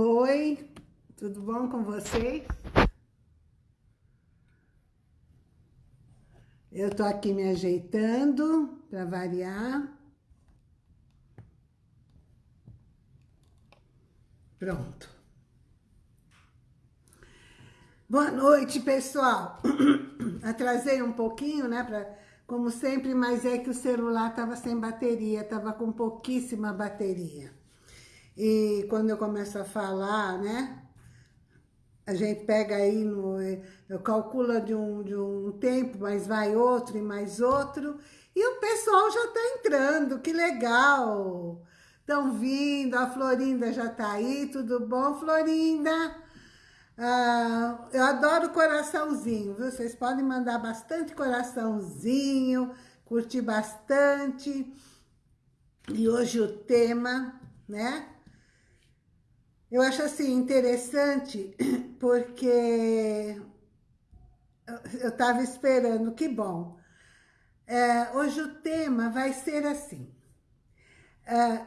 Oi, tudo bom com vocês? Eu tô aqui me ajeitando para variar. Pronto. Boa noite, pessoal. Atrasei um pouquinho, né, como sempre, mas é que o celular tava sem bateria, tava com pouquíssima bateria. E quando eu começo a falar, né, a gente pega aí, no, eu calculo de um, de um tempo, mas vai outro e mais outro, e o pessoal já tá entrando, que legal! Estão vindo, a Florinda já tá aí, tudo bom, Florinda? Ah, eu adoro coraçãozinho, viu? Vocês podem mandar bastante coraçãozinho, curtir bastante. E hoje o tema, né? Eu acho assim interessante porque eu estava esperando, que bom. É, hoje o tema vai ser assim. É,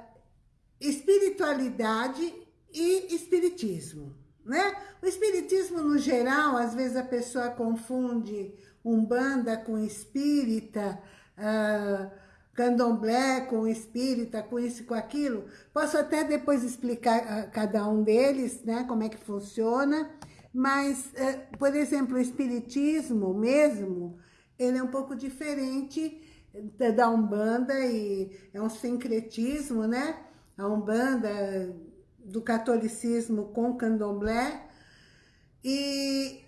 espiritualidade e espiritismo, né? O espiritismo, no geral, às vezes a pessoa confunde umbanda com espírita, uh, candomblé com espírita, com isso e com aquilo. Posso até depois explicar uh, cada um deles, né, como é que funciona, mas, uh, por exemplo, o espiritismo mesmo, ele é um pouco diferente da Umbanda e é um sincretismo, né? a Umbanda, do catolicismo com candomblé. E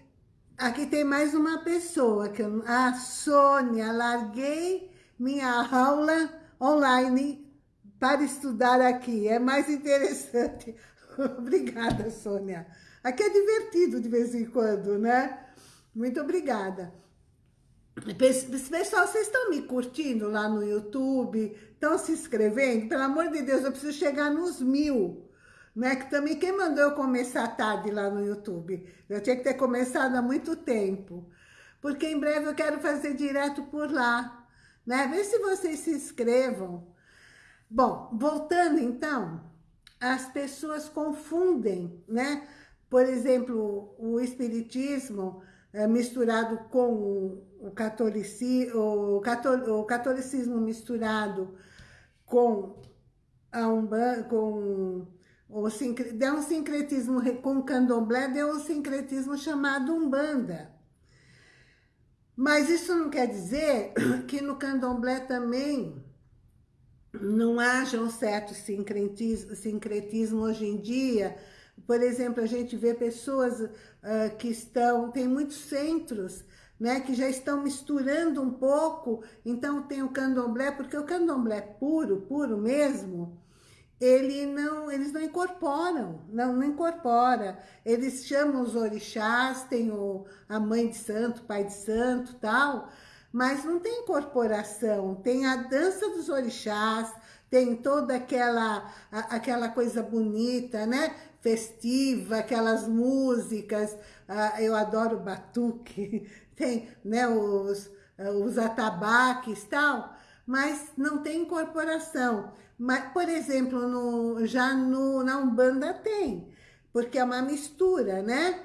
aqui tem mais uma pessoa, que eu, a Sônia, larguei minha aula online para estudar aqui. É mais interessante. obrigada, Sônia. Aqui é divertido de vez em quando, né? Muito obrigada. Pessoal, vocês estão me curtindo lá no YouTube? Estão se inscrevendo? Pelo amor de Deus, eu preciso chegar nos mil. Né? Que também quem mandou eu começar tarde lá no YouTube? Eu tinha que ter começado há muito tempo. Porque em breve eu quero fazer direto por lá. Né? Vê se vocês se inscrevam. Bom, voltando então, as pessoas confundem, né? Por exemplo, o espiritismo é, misturado com o, catolici, o, catol, o catolicismo misturado com a Umbanda, com o deu um sincretismo com o candomblé, deu um sincretismo chamado Umbanda. Mas isso não quer dizer que no candomblé também não haja um certo sincretismo, sincretismo hoje em dia, por exemplo, a gente vê pessoas uh, que estão, tem muitos centros, né, que já estão misturando um pouco, então tem o candomblé, porque o candomblé puro, puro mesmo, ele não, eles não incorporam, não, não incorpora. Eles chamam os orixás, tem o, a mãe de santo, pai de santo tal, mas não tem incorporação, tem a dança dos orixás, tem toda aquela, aquela coisa bonita, né? festiva, aquelas músicas, ah, eu adoro batuque, tem né, os, os atabaques e tal, mas não tem incorporação. Mas, por exemplo, no, já no, na Umbanda tem, porque é uma mistura, né?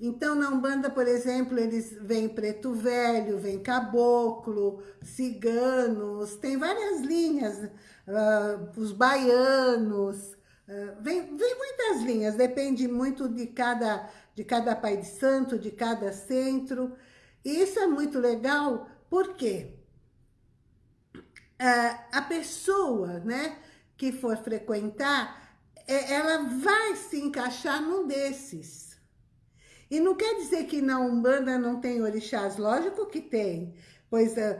Então, na Umbanda, por exemplo, eles vêm preto velho, vem caboclo, ciganos, tem várias linhas, uh, os baianos, ah, vem, vem muitas linhas, depende muito de cada, de cada pai de santo, de cada centro. E isso é muito legal, porque uh, a pessoa né, que for frequentar, é, ela vai se encaixar num desses. E não quer dizer que na Umbanda não tem orixás, lógico que tem, pois uh,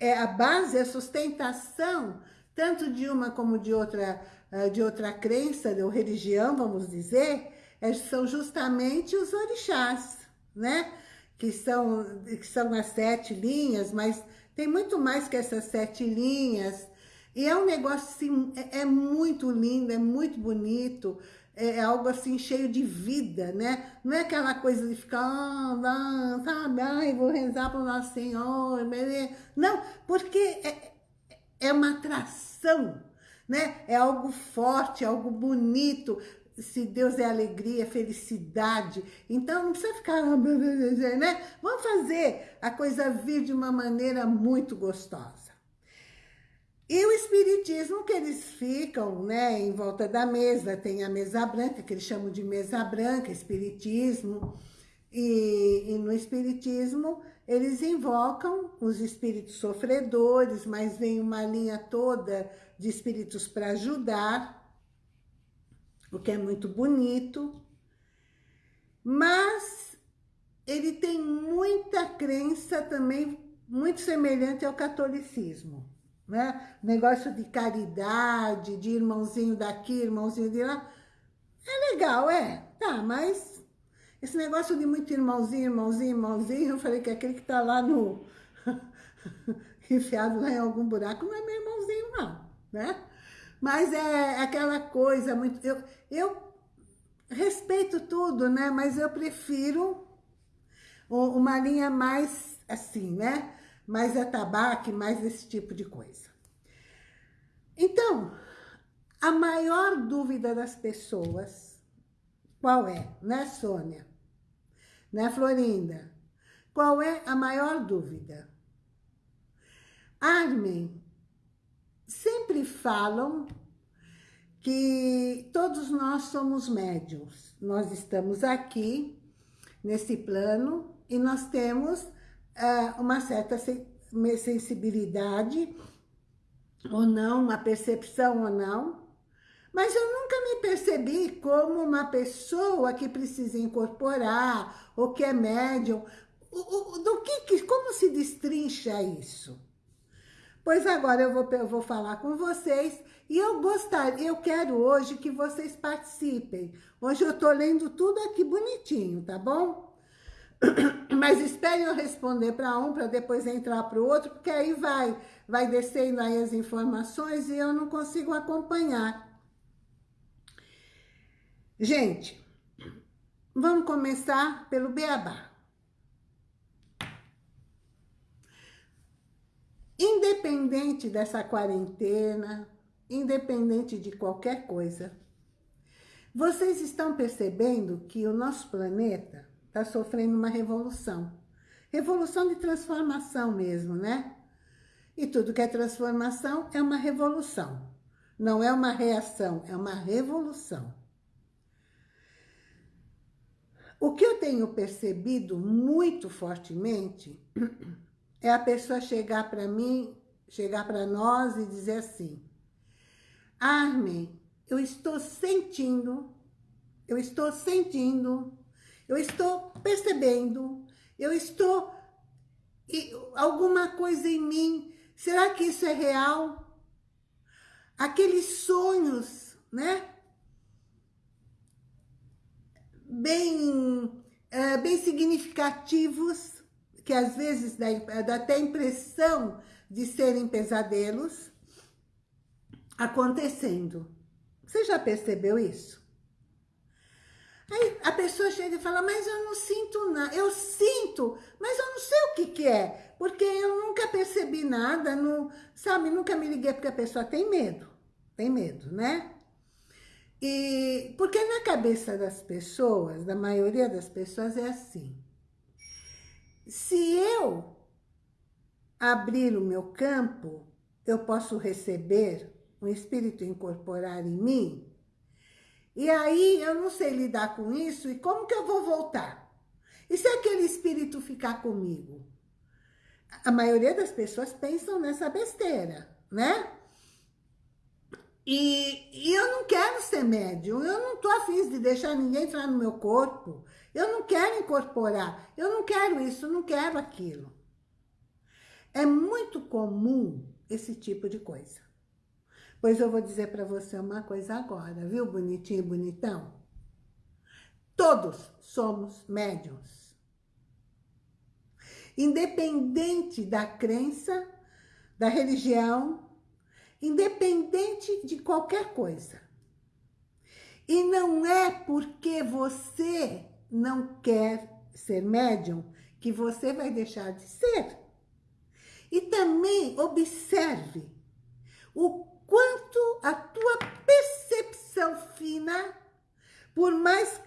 é a base, a sustentação, tanto de uma como de outra ah, de outra crença ou religião, vamos dizer, é, são justamente os orixás, né? Que são, que são as sete linhas, mas tem muito mais que essas sete linhas. E é um negócio assim, é, é muito lindo, é muito bonito, é, é, algo assim cheio de vida, né? Não é aquela coisa de ficar, ah, sabe, vou rezar para o Nosso Senhor, não, porque é, é uma atração, né? É algo forte, algo bonito. Se Deus é alegria, felicidade. Então não precisa ficar, né? Vamos fazer a coisa vir de uma maneira muito gostosa. E o espiritismo que eles ficam, né, em volta da mesa, tem a mesa branca, que eles chamam de mesa branca, espiritismo. E, e no espiritismo eles invocam os espíritos sofredores, mas vem uma linha toda de espíritos para ajudar, o que é muito bonito. Mas ele tem muita crença também muito semelhante ao catolicismo né? Negócio de caridade, de irmãozinho daqui, irmãozinho de lá. É legal, é. Tá, mas esse negócio de muito irmãozinho, irmãozinho, irmãozinho, eu falei que aquele que tá lá no... enfiado lá em algum buraco não é meu irmãozinho, não, né? Mas é aquela coisa muito... Eu, eu respeito tudo, né? Mas eu prefiro uma linha mais assim, né? mais atabaque, mais esse tipo de coisa. Então, a maior dúvida das pessoas, qual é? Né, Sônia? Né, Florinda? Qual é a maior dúvida? Armin, sempre falam que todos nós somos médiums. Nós estamos aqui, nesse plano, e nós temos uh, uma certa sensibilidade ou não, uma percepção ou não, mas eu nunca me percebi como uma pessoa que precisa incorporar, ou que é médium. O, o, do que, como se destrincha isso? Pois agora eu vou, eu vou falar com vocês e eu gostaria, eu quero hoje que vocês participem. Hoje eu estou lendo tudo aqui bonitinho, tá bom? Mas espere eu responder para um, para depois entrar para o outro, porque aí vai, vai descendo aí as informações e eu não consigo acompanhar. Gente, vamos começar pelo beabá. Independente dessa quarentena, independente de qualquer coisa, vocês estão percebendo que o nosso planeta está sofrendo uma revolução. Revolução de transformação mesmo, né? E tudo que é transformação é uma revolução. Não é uma reação, é uma revolução. O que eu tenho percebido muito fortemente é a pessoa chegar para mim, chegar para nós e dizer assim, Armin, eu estou sentindo, eu estou sentindo eu estou percebendo, eu estou... Alguma coisa em mim, será que isso é real? Aqueles sonhos, né? Bem, é, bem significativos, que às vezes dá, dá até impressão de serem pesadelos, acontecendo. Você já percebeu isso? Aí a pessoa chega e fala, mas eu não sinto nada. Eu sinto, mas eu não sei o que que é. Porque eu nunca percebi nada, não, sabe? Nunca me liguei porque a pessoa tem medo. Tem medo, né? E porque na cabeça das pessoas, da maioria das pessoas é assim. Se eu abrir o meu campo, eu posso receber um espírito incorporar em mim e aí eu não sei lidar com isso e como que eu vou voltar? E se aquele espírito ficar comigo? A maioria das pessoas pensam nessa besteira, né? E, e, eu não quero ser médium, eu não tô afim de deixar ninguém entrar no meu corpo, eu não quero incorporar, eu não quero isso, não quero aquilo. É muito comum esse tipo de coisa. Pois eu vou dizer para você uma coisa agora, viu, bonitinho e bonitão? Todos somos médiums. Independente da crença, da religião, independente de qualquer coisa. E não é porque você não quer ser médium que você vai deixar de ser. E também observe o quanto a tua percepção fina Por mais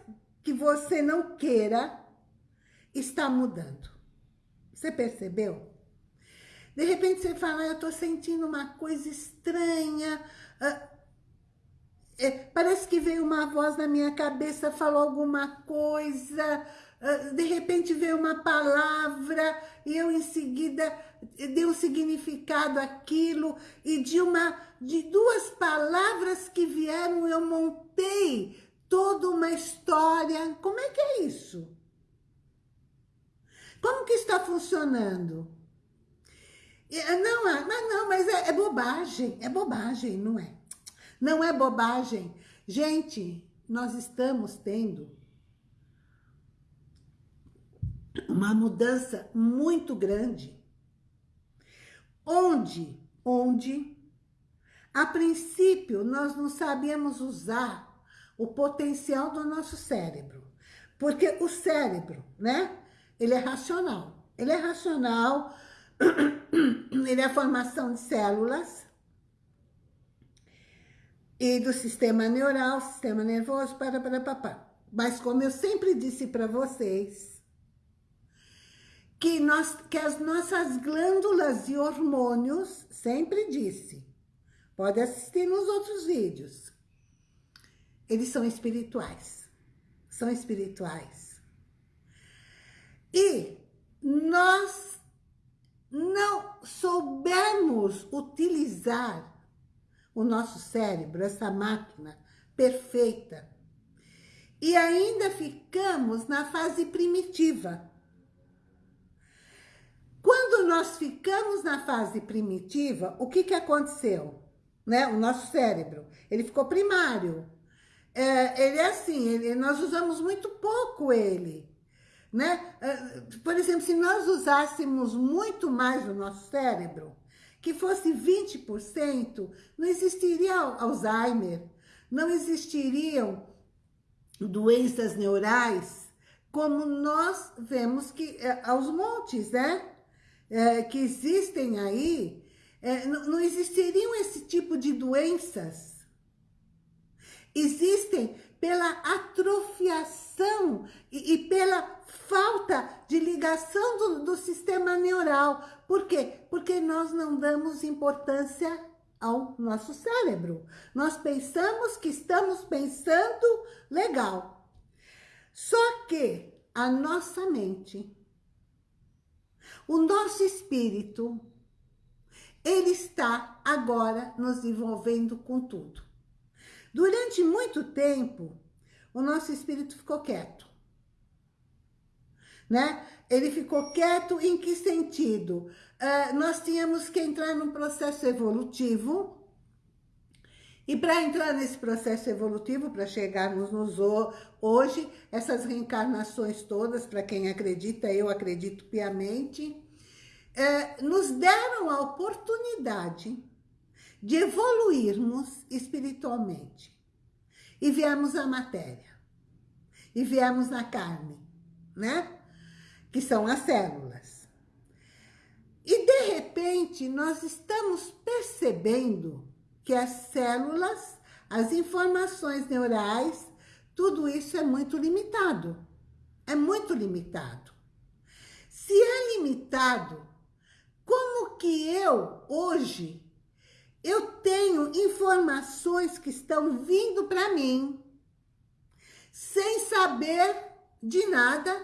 que você não queira, está mudando. Você percebeu? De repente você fala, ah, eu estou sentindo uma coisa estranha. É, parece que veio uma voz na minha cabeça, falou alguma coisa. Ah, de repente veio uma palavra e eu em seguida dei um significado àquilo. E de, uma, de duas palavras que vieram eu montei toda uma história. Como é que é isso? Como que está funcionando? Não, ah, mas não, mas é, é bobagem, é bobagem, não é? Não é bobagem. Gente, nós estamos tendo uma mudança muito grande. Onde, onde, a princípio, nós não sabíamos usar o potencial do nosso cérebro. Porque o cérebro, né? Ele é racional. Ele é racional, ele é a formação de células e do sistema neural, sistema nervoso, para, para, para. Mas como eu sempre disse para vocês, que, nós, que as nossas glândulas e hormônios, sempre disse, pode assistir nos outros vídeos, eles são espirituais, são espirituais. E nós não soubermos utilizar o nosso cérebro, essa máquina perfeita, e ainda ficamos na fase primitiva. Quando nós ficamos na fase primitiva, o que, que aconteceu? Né? O nosso cérebro, ele ficou primário. É, ele é assim, ele, nós usamos muito pouco ele. Né? É, por exemplo, se nós usássemos muito mais o nosso cérebro, que fosse 20%, não existiria Alzheimer, não existiriam doenças neurais, como nós vemos que é, aos montes, né? É, que existem aí, é, não existiriam esse tipo de doenças. Existem pela atrofiação e, e pela falta de ligação do, do sistema neural. Por quê? Porque nós não damos importância ao nosso cérebro. Nós pensamos que estamos pensando legal. Só que a nossa mente, o nosso espírito, ele está agora nos envolvendo com tudo. Durante muito tempo, o nosso espírito ficou quieto né? Ele ficou quieto em que sentido? Uh, nós tínhamos que entrar num processo evolutivo e para entrar nesse processo evolutivo, para chegarmos nos hoje, essas reencarnações todas, para quem acredita, eu acredito piamente, é, nos deram a oportunidade de evoluirmos espiritualmente. E viemos à matéria. E viemos na carne, né? que são as células. E, de repente, nós estamos percebendo que as células, as informações neurais, tudo isso é muito limitado. É muito limitado. Se é limitado, como que eu, hoje, eu tenho informações que estão vindo para mim, sem saber de nada,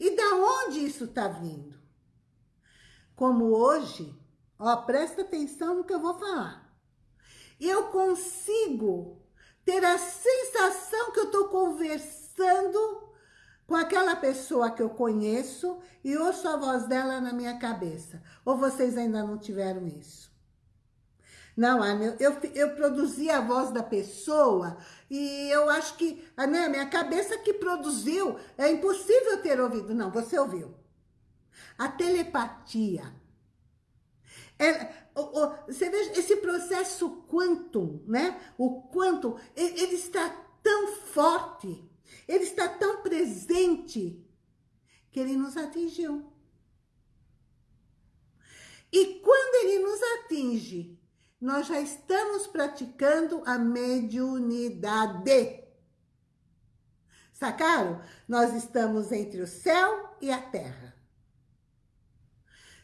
e da onde isso está vindo? Como hoje, ó, presta atenção no que eu vou falar. Eu consigo ter a sensação que eu estou conversando com aquela pessoa que eu conheço e ouço a voz dela na minha cabeça. Ou vocês ainda não tiveram isso? Não, Ana, eu, eu produzi a voz da pessoa e eu acho que, a minha cabeça que produziu, é impossível ter ouvido. Não, você ouviu. A telepatia. É, você veja, esse processo quantum, né? O quantum, ele está tão forte, ele está tão presente, que ele nos atingiu. E quando ele nos atinge, nós já estamos praticando a mediunidade. Sacaram? Nós estamos entre o céu e a terra.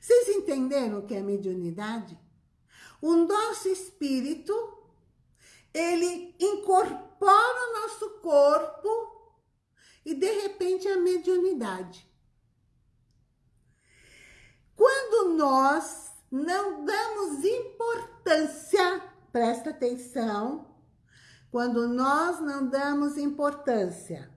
Vocês entenderam o que é mediunidade? O nosso espírito, ele incorpora o nosso corpo e de repente a mediunidade. Quando nós não damos importância, presta atenção, quando nós não damos importância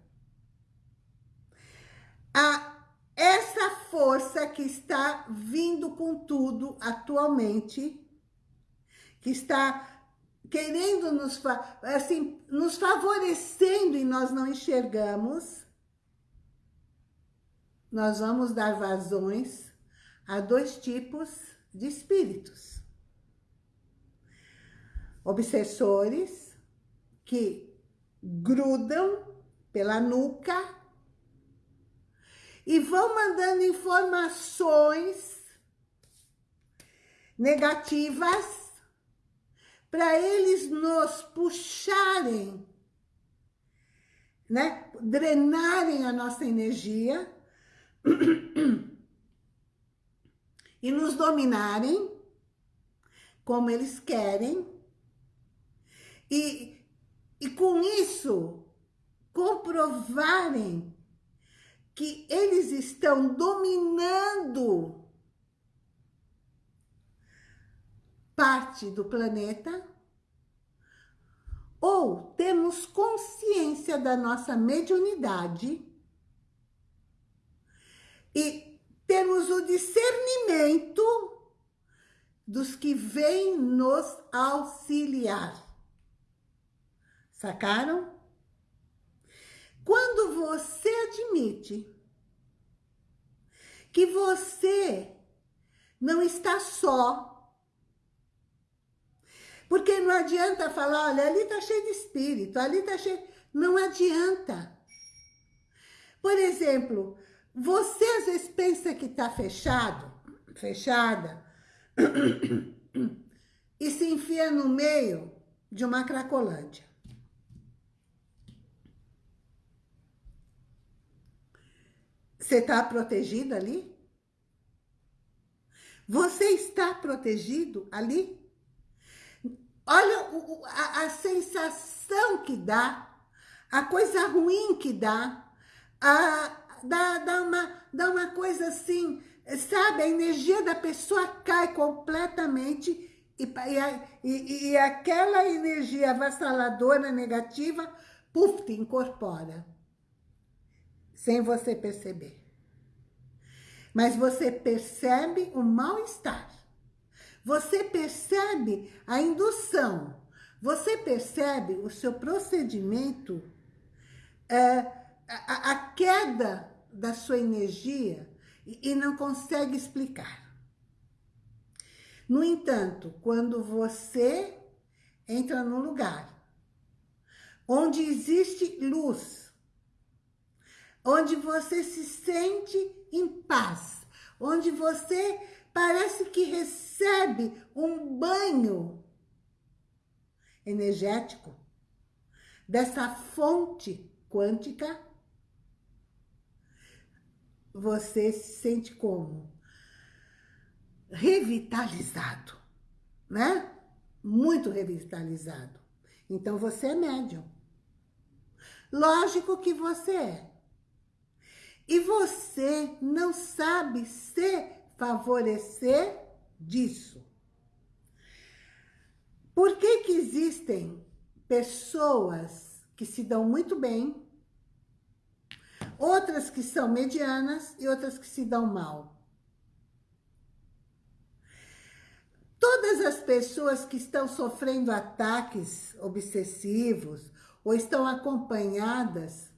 a essa força que está vindo com tudo atualmente, que está querendo nos, assim, nos favorecendo e nós não enxergamos, nós vamos dar vazões a dois tipos de espíritos. Obsessores que grudam pela nuca e vão mandando informações negativas para eles nos puxarem, né? drenarem a nossa energia e nos dominarem como eles querem. E, e com isso comprovarem que eles estão dominando parte do planeta ou temos consciência da nossa mediunidade e temos o discernimento dos que vêm nos auxiliar. Sacaram? Quando você admite que você não está só, porque não adianta falar, olha, ali está cheio de espírito, ali está cheio... Não adianta. Por exemplo, você às vezes pensa que está fechado, fechada, e se enfia no meio de uma cracolândia. Você está protegido ali? Você está protegido ali? Olha a, a sensação que dá, a coisa ruim que dá, a, dá, dá, uma, dá uma coisa assim, sabe? A energia da pessoa cai completamente e, e, e aquela energia avassaladora negativa, puf, te incorpora sem você perceber. Mas você percebe o mal-estar. Você percebe a indução. Você percebe o seu procedimento, é, a, a, queda da sua energia e, e não consegue explicar. No entanto, quando você entra num lugar onde existe luz, onde você se sente em paz, onde você parece que recebe um banho energético dessa fonte quântica, você se sente como? Revitalizado, né? Muito revitalizado. Então você é médium. Lógico que você é. E você não sabe se favorecer disso. Por que que existem pessoas que se dão muito bem, outras que são medianas e outras que se dão mal? Todas as pessoas que estão sofrendo ataques obsessivos ou estão acompanhadas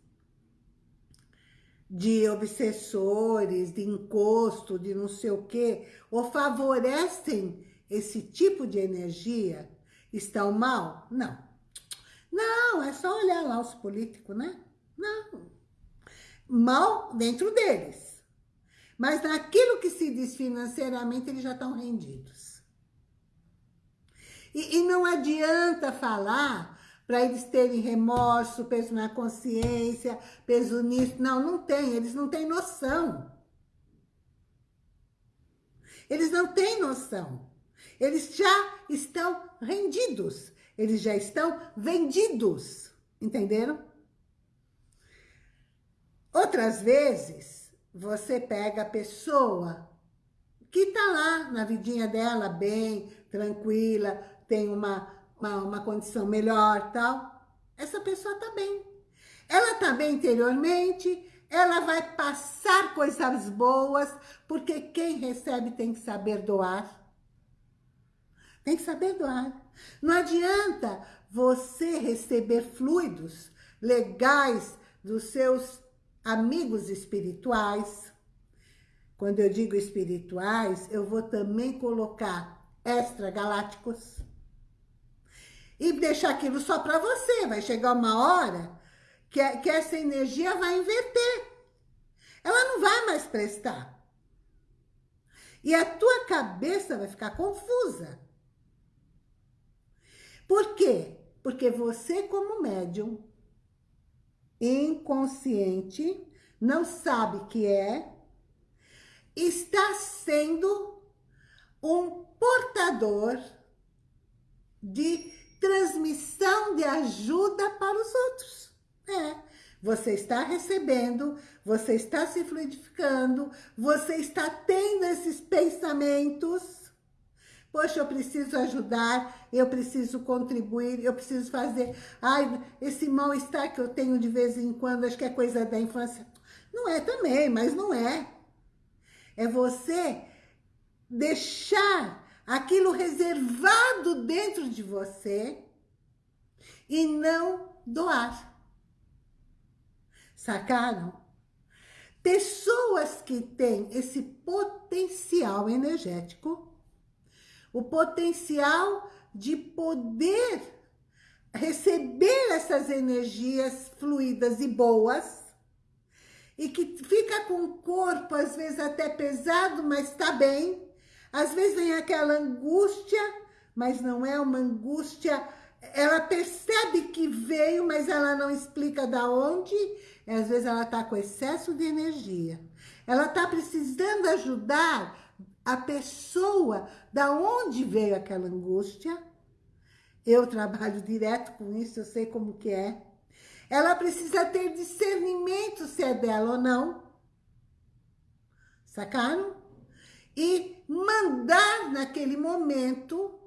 de obsessores, de encosto, de não sei o quê, ou favorecem esse tipo de energia, estão mal? Não. Não, é só olhar lá os políticos, né? Não. Mal dentro deles. Mas naquilo que se diz financeiramente, eles já estão rendidos. E, e não adianta falar para eles terem remorso, peso na consciência, peso nisso. Não, não tem, eles não têm noção. Eles não têm noção. Eles já estão rendidos. Eles já estão vendidos. Entenderam? Outras vezes, você pega a pessoa que está lá na vidinha dela, bem, tranquila, tem uma, uma, uma condição melhor tal. Essa pessoa está bem. Ela está bem interiormente, ela vai passar coisas boas, porque quem recebe tem que saber doar. Tem que saber doar. Não adianta você receber fluidos legais dos seus amigos espirituais. Quando eu digo espirituais, eu vou também colocar extragalácticos. E deixar aquilo só para você. Vai chegar uma hora que, que essa energia vai inverter. Ela não vai mais prestar. E a tua cabeça vai ficar confusa. Por quê? Porque você, como médium, inconsciente, não sabe que é, está sendo um portador de transmissão de ajuda para os outros. É, você está recebendo, você está se fluidificando, você está tendo esses pensamentos Poxa, eu preciso ajudar, eu preciso contribuir, eu preciso fazer... Ai, esse mal-estar que eu tenho de vez em quando, acho que é coisa da infância. Não é também, mas não é. É você deixar aquilo reservado dentro de você e não doar. Sacaram? Pessoas que têm esse potencial energético o potencial de poder receber essas energias fluidas e boas e que fica com o corpo, às vezes até pesado, mas está bem. Às vezes vem aquela angústia, mas não é uma angústia... Ela percebe que veio, mas ela não explica da onde. E às vezes ela está com excesso de energia. Ela está precisando ajudar a pessoa, da onde veio aquela angústia. Eu trabalho direto com isso, eu sei como que é. Ela precisa ter discernimento se é dela ou não. Sacaram? E mandar naquele momento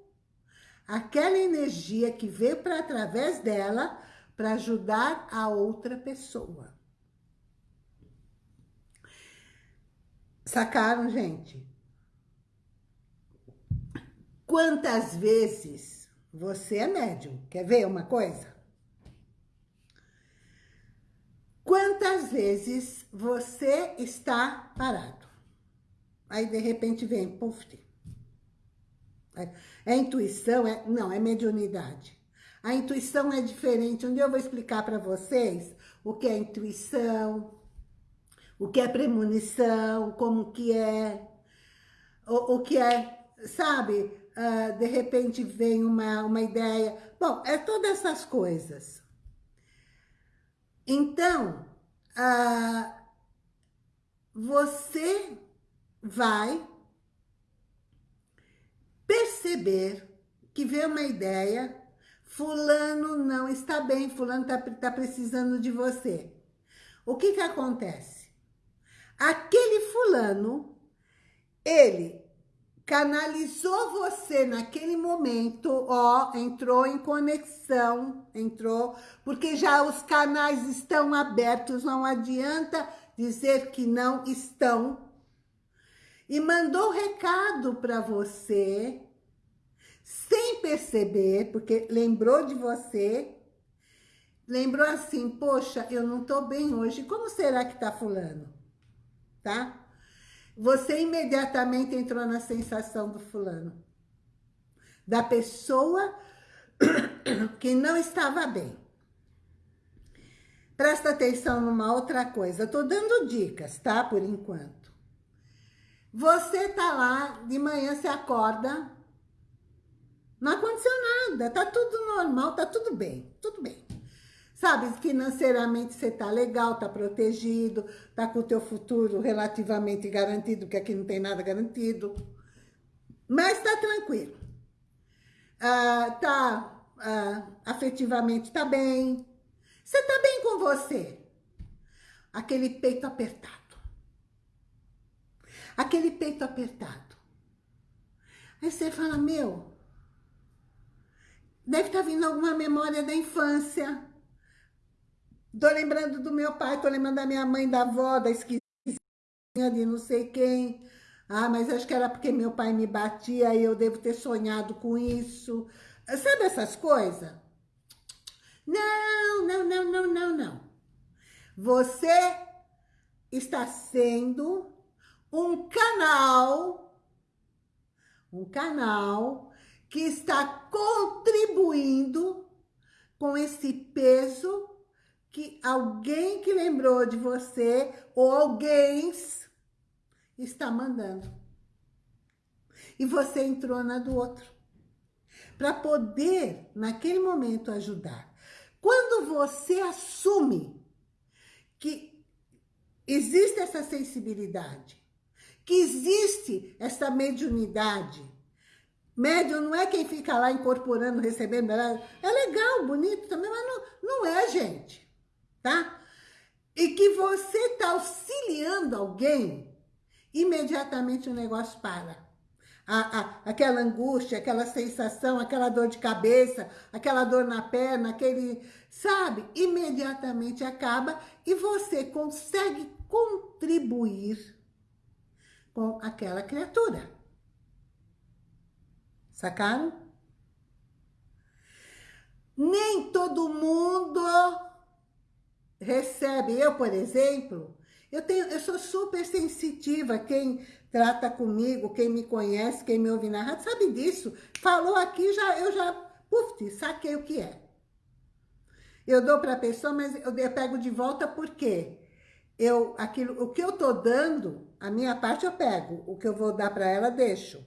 aquela energia que veio para através dela para ajudar a outra pessoa. Sacaram, gente? Quantas vezes você é médium? Quer ver uma coisa? Quantas vezes você está parado? Aí, de repente, vem, puf. É, é intuição? É, não, é mediunidade. A intuição é diferente. Dia eu vou explicar para vocês o que é intuição, o que é premonição, como que é, o, o que é, sabe, uh, de repente vem uma, uma ideia. Bom, é todas essas coisas. Então, uh, você vai perceber que vê uma ideia, fulano não está bem, fulano está tá precisando de você. O que que acontece? Aquele fulano, ele canalizou você naquele momento, ó, entrou em conexão, entrou, porque já os canais estão abertos, não adianta dizer que não estão. E mandou recado para você, sem perceber, porque lembrou de você, lembrou assim, poxa, eu não tô bem hoje, como será que tá fulano? Tá? Você imediatamente entrou na sensação do fulano. Da pessoa que não estava bem. Presta atenção numa outra coisa. Eu tô dando dicas, tá? Por enquanto. Você tá lá, de manhã você acorda, não aconteceu nada, tá tudo normal, tá tudo bem, tudo bem. Sabe, financeiramente você tá legal, tá protegido, tá com o teu futuro relativamente garantido, porque aqui não tem nada garantido. Mas tá tranquilo. Ah, tá ah, afetivamente tá bem. Você tá bem com você. Aquele peito apertado. Aquele peito apertado. Aí você fala, meu, deve estar tá vindo alguma memória da infância. Tô lembrando do meu pai, tô lembrando da minha mãe, da avó, da esquisinha de não sei quem. Ah, mas acho que era porque meu pai me batia e eu devo ter sonhado com isso. Sabe essas coisas? Não, não, não, não, não, não. Você está sendo um canal, um canal que está contribuindo com esse peso que alguém que lembrou de você ou alguém está mandando. E você entrou na do outro. Para poder, naquele momento, ajudar. Quando você assume que existe essa sensibilidade, que existe essa mediunidade. Médium não é quem fica lá incorporando, recebendo. É legal, bonito também, mas não, não é, gente. Tá? E que você está auxiliando alguém, imediatamente o negócio para. A, a, aquela angústia, aquela sensação, aquela dor de cabeça, aquela dor na perna, aquele, sabe? Imediatamente acaba e você consegue contribuir com aquela criatura. Sacaram? Nem todo mundo recebe. Eu, por exemplo, eu, tenho, eu sou super sensitiva. Quem trata comigo, quem me conhece, quem me ouve na rádio, sabe disso. Falou aqui, já, eu já, puf, saquei o que é. Eu dou para a pessoa, mas eu, eu pego de volta porque eu, aquilo, o que eu tô dando, a minha parte eu pego, o que eu vou dar para ela, deixo.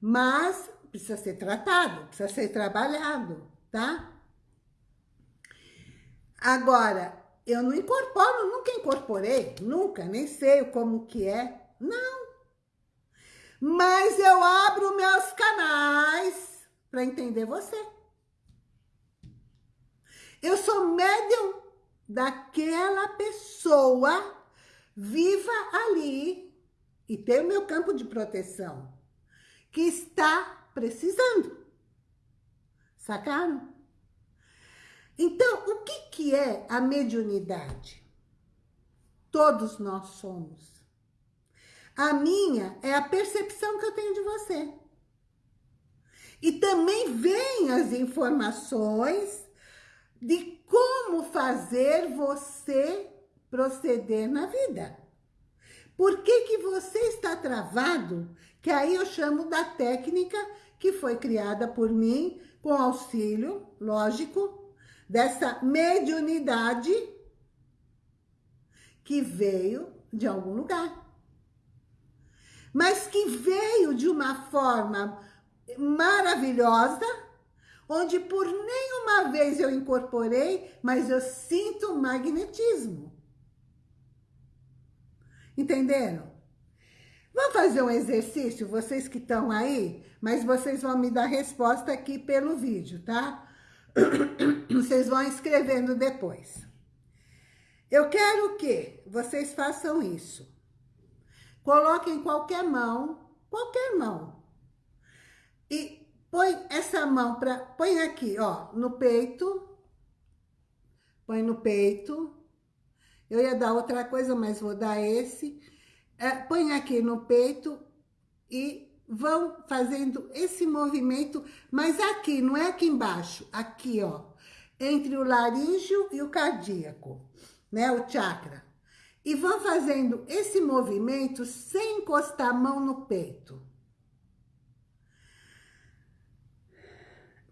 Mas precisa ser tratado, precisa ser trabalhado, tá? Agora, eu não incorporo, nunca incorporei, nunca, nem sei como que é, não. Mas eu abro meus canais para entender você. Eu sou médium daquela pessoa viva ali e tem o meu campo de proteção que está precisando. Sacaram? Então, o que, que é a mediunidade? Todos nós somos. A minha é a percepção que eu tenho de você. E também vem as informações de como fazer você proceder na vida. Por que, que você está travado? Que aí eu chamo da técnica que foi criada por mim com auxílio, lógico, dessa mediunidade que veio de algum lugar. Mas que veio de uma forma maravilhosa, onde por nenhuma vez eu incorporei, mas eu sinto magnetismo. Entenderam? Vamos fazer um exercício, vocês que estão aí, mas vocês vão me dar resposta aqui pelo vídeo, tá? Vocês vão escrevendo depois. Eu quero que vocês façam isso. Coloquem qualquer mão, qualquer mão. E Põe essa mão para... Põe aqui, ó, no peito. Põe no peito. Eu ia dar outra coisa, mas vou dar esse. É, põe aqui no peito e vão fazendo esse movimento, mas aqui, não é aqui embaixo, aqui, ó, entre o laríngeo e o cardíaco, né, o chakra. E vão fazendo esse movimento sem encostar a mão no peito.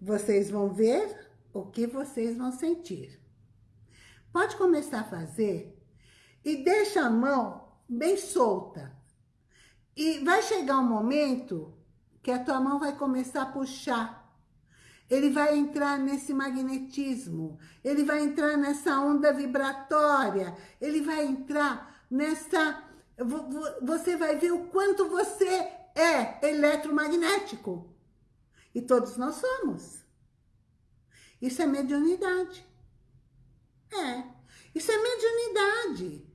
Vocês vão ver o que vocês vão sentir. Pode começar a fazer e deixa a mão bem solta. E vai chegar um momento que a tua mão vai começar a puxar ele vai entrar nesse magnetismo, ele vai entrar nessa onda vibratória, ele vai entrar nessa... Você vai ver o quanto você é eletromagnético. E todos nós somos. Isso é mediunidade. É, isso é mediunidade.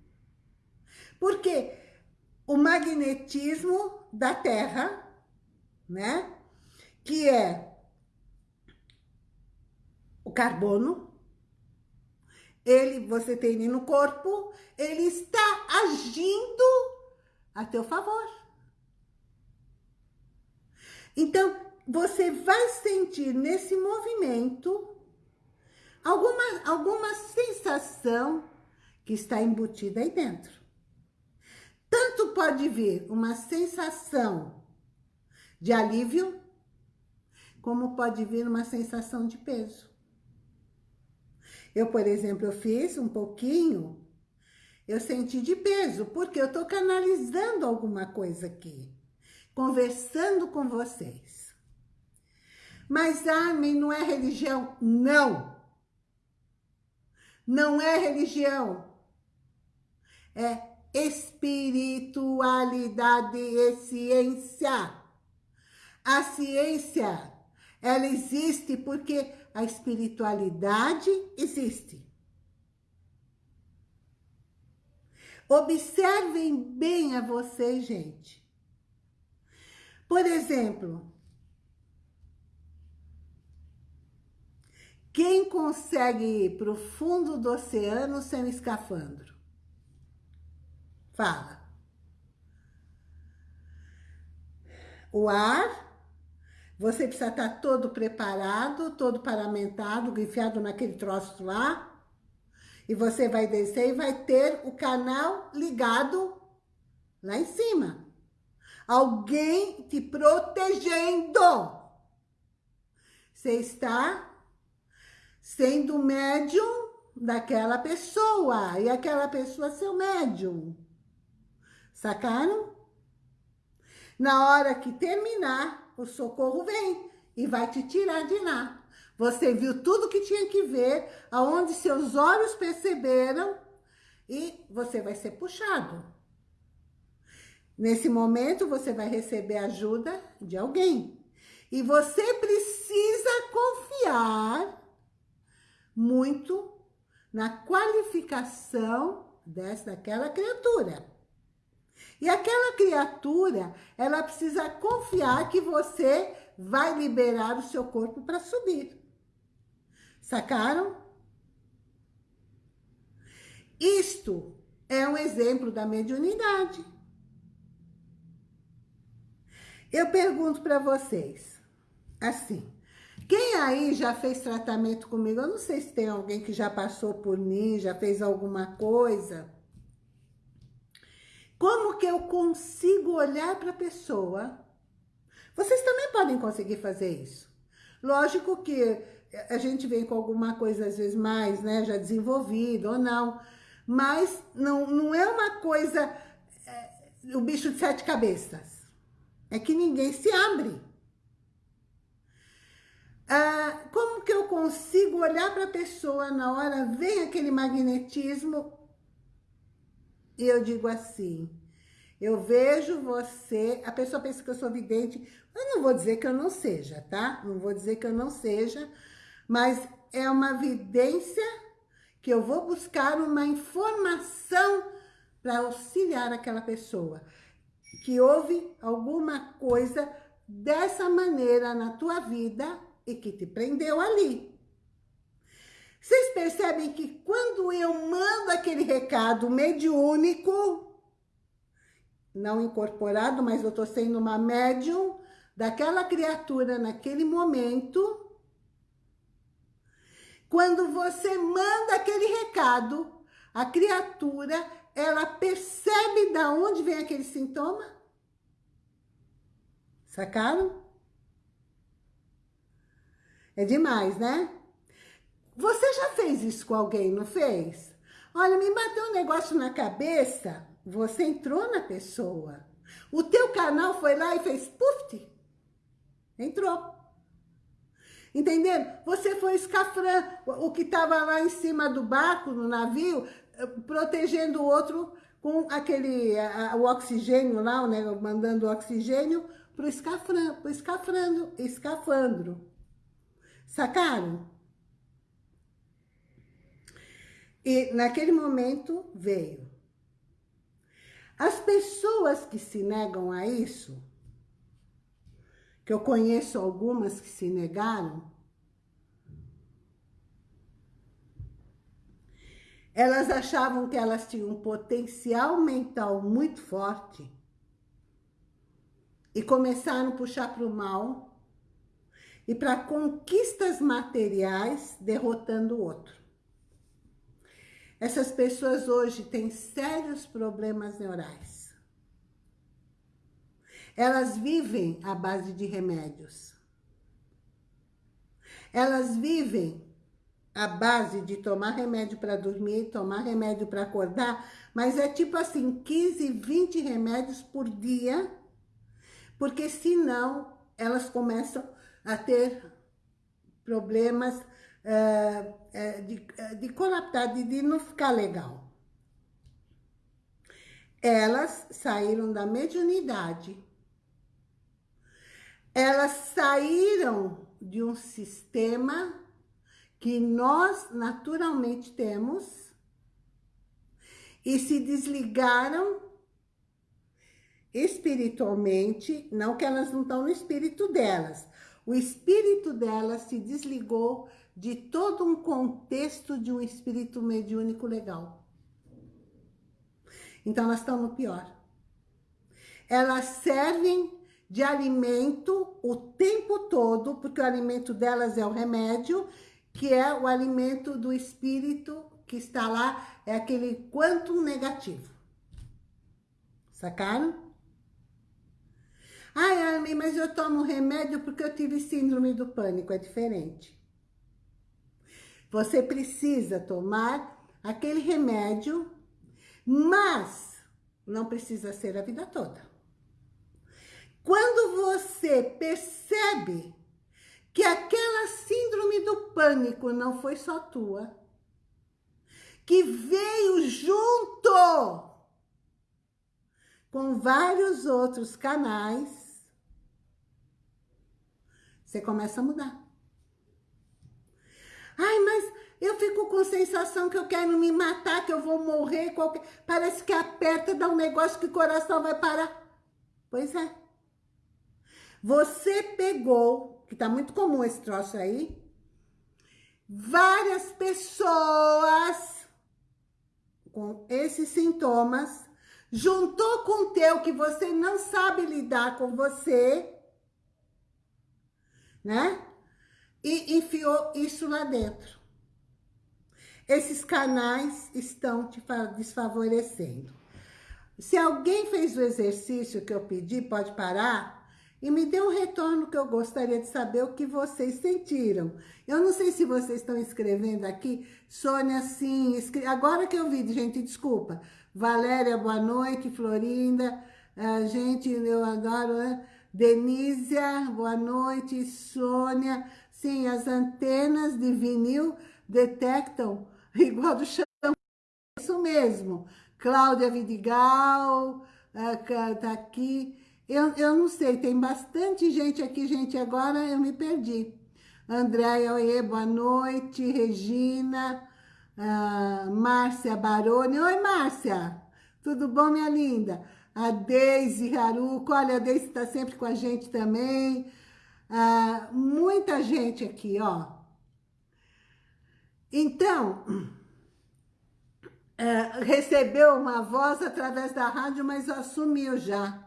Porque o magnetismo da Terra, né? Que é o carbono, ele, você tem ele no corpo, ele está agindo a teu favor. Então, você vai sentir nesse movimento alguma, alguma sensação que está embutida aí dentro. Tanto pode vir uma sensação de alívio, como pode vir uma sensação de peso. Eu, por exemplo, eu fiz um pouquinho, eu senti de peso, porque eu estou canalizando alguma coisa aqui, conversando com vocês. Mas, Armin, não é religião? Não! Não é religião. É espiritualidade e ciência. A ciência, ela existe porque a espiritualidade existe. Observem bem a vocês, gente. Por exemplo, quem consegue ir para o fundo do oceano sem escafandro? Fala. O ar você precisa estar todo preparado, todo paramentado, enfiado naquele troço lá. E você vai descer e vai ter o canal ligado lá em cima. Alguém te protegendo. Você está sendo médium daquela pessoa. E aquela pessoa é seu médium. Sacaram? Na hora que terminar, o socorro vem e vai te tirar de lá. Você viu tudo que tinha que ver, aonde seus olhos perceberam e você vai ser puxado. Nesse momento, você vai receber ajuda de alguém. E você precisa confiar muito na qualificação dessa, daquela criatura. E aquela criatura, ela precisa confiar que você vai liberar o seu corpo para subir. Sacaram? Isto é um exemplo da mediunidade. Eu pergunto para vocês, assim, quem aí já fez tratamento comigo? Eu não sei se tem alguém que já passou por mim, já fez alguma coisa. Como que eu consigo olhar para a pessoa? Vocês também podem conseguir fazer isso. Lógico que a gente vem com alguma coisa, às vezes, mais, né, já desenvolvida ou não. Mas não, não é uma coisa, é, o bicho de sete cabeças. É que ninguém se abre. Ah, como que eu consigo olhar para a pessoa na hora, vem aquele magnetismo, e eu digo assim, eu vejo você, a pessoa pensa que eu sou vidente, eu não vou dizer que eu não seja, tá? Não vou dizer que eu não seja, mas é uma vidência que eu vou buscar uma informação para auxiliar aquela pessoa. Que houve alguma coisa dessa maneira na tua vida e que te prendeu ali. Vocês percebem que quando eu mando aquele recado mediúnico, não incorporado, mas eu estou sendo uma médium daquela criatura naquele momento, quando você manda aquele recado, a criatura, ela percebe da onde vem aquele sintoma? Sacaram? É demais, né? Você já fez isso com alguém, não fez? Olha, me bateu um negócio na cabeça, você entrou na pessoa. O teu canal foi lá e fez puf, entrou. Entendendo? Você foi escafrando o que estava lá em cima do barco, no navio, eh, protegendo o outro com aquele, a, o oxigênio lá, né, mandando o oxigênio para o escafrando, escafandro. Sacaram? E naquele momento veio. As pessoas que se negam a isso, que eu conheço algumas que se negaram, elas achavam que elas tinham um potencial mental muito forte e começaram a puxar para o mal e para conquistas materiais, derrotando o outro. Essas pessoas hoje têm sérios problemas neurais. Elas vivem à base de remédios. Elas vivem à base de tomar remédio para dormir, tomar remédio para acordar, mas é tipo assim, 15, 20 remédios por dia, porque senão elas começam a ter problemas uh, de, de colapsar, de, de não ficar legal. Elas saíram da mediunidade elas saíram de um sistema que nós naturalmente temos e se desligaram espiritualmente, não que elas não estão no espírito delas, o espírito delas se desligou de todo um contexto de um espírito mediúnico legal. Então elas estão no pior. Elas servem de alimento o tempo todo, porque o alimento delas é o remédio, que é o alimento do espírito que está lá, é aquele quanto negativo. Sacaram? Ai, Armin, mas eu tomo remédio porque eu tive síndrome do pânico, é diferente. Você precisa tomar aquele remédio, mas não precisa ser a vida toda. Quando você percebe que aquela síndrome do pânico não foi só tua, que veio junto com vários outros canais, você começa a mudar. Ai, mas eu fico com sensação que eu quero me matar, que eu vou morrer. Qualquer... Parece que aperta, dá um negócio que o coração vai parar. Pois é. Você pegou, que tá muito comum esse troço aí, várias pessoas com esses sintomas, juntou com o teu que você não sabe lidar com você, né? E enfiou isso lá dentro. Esses canais estão te desfavorecendo. Se alguém fez o exercício que eu pedi, pode parar e me dê um retorno que eu gostaria de saber o que vocês sentiram. Eu não sei se vocês estão escrevendo aqui, Sônia, sim, escre... agora que eu vi, gente, desculpa. Valéria, boa noite, Florinda, uh, gente, eu adoro, né? Denísia, boa noite, Sônia, sim, as antenas de vinil detectam igual do chão, isso mesmo. Cláudia Vidigal, uh, tá aqui, eu, eu não sei, tem bastante gente aqui, gente, agora eu me perdi. Andréia, oiê, boa noite. Regina, uh, Márcia Baroni. Oi, Márcia, tudo bom, minha linda? A Deise Haruko, olha, a Deise está sempre com a gente também. Uh, muita gente aqui, ó. Então, uh, recebeu uma voz através da rádio, mas assumiu já.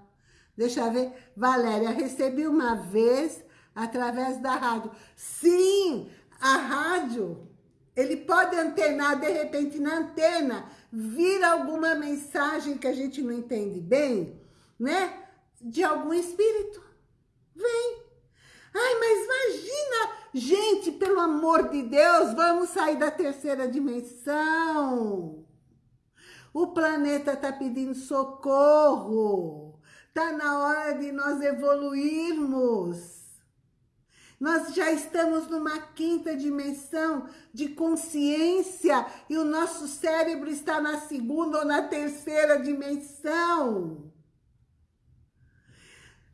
Deixa eu ver. Valéria, recebi uma vez através da rádio. Sim, a rádio, ele pode antenar, de repente, na antena, vir alguma mensagem que a gente não entende bem, né? De algum espírito. Vem. Ai, mas imagina, gente, pelo amor de Deus, vamos sair da terceira dimensão. O planeta está pedindo socorro. Está na hora de nós evoluirmos. Nós já estamos numa quinta dimensão de consciência e o nosso cérebro está na segunda ou na terceira dimensão.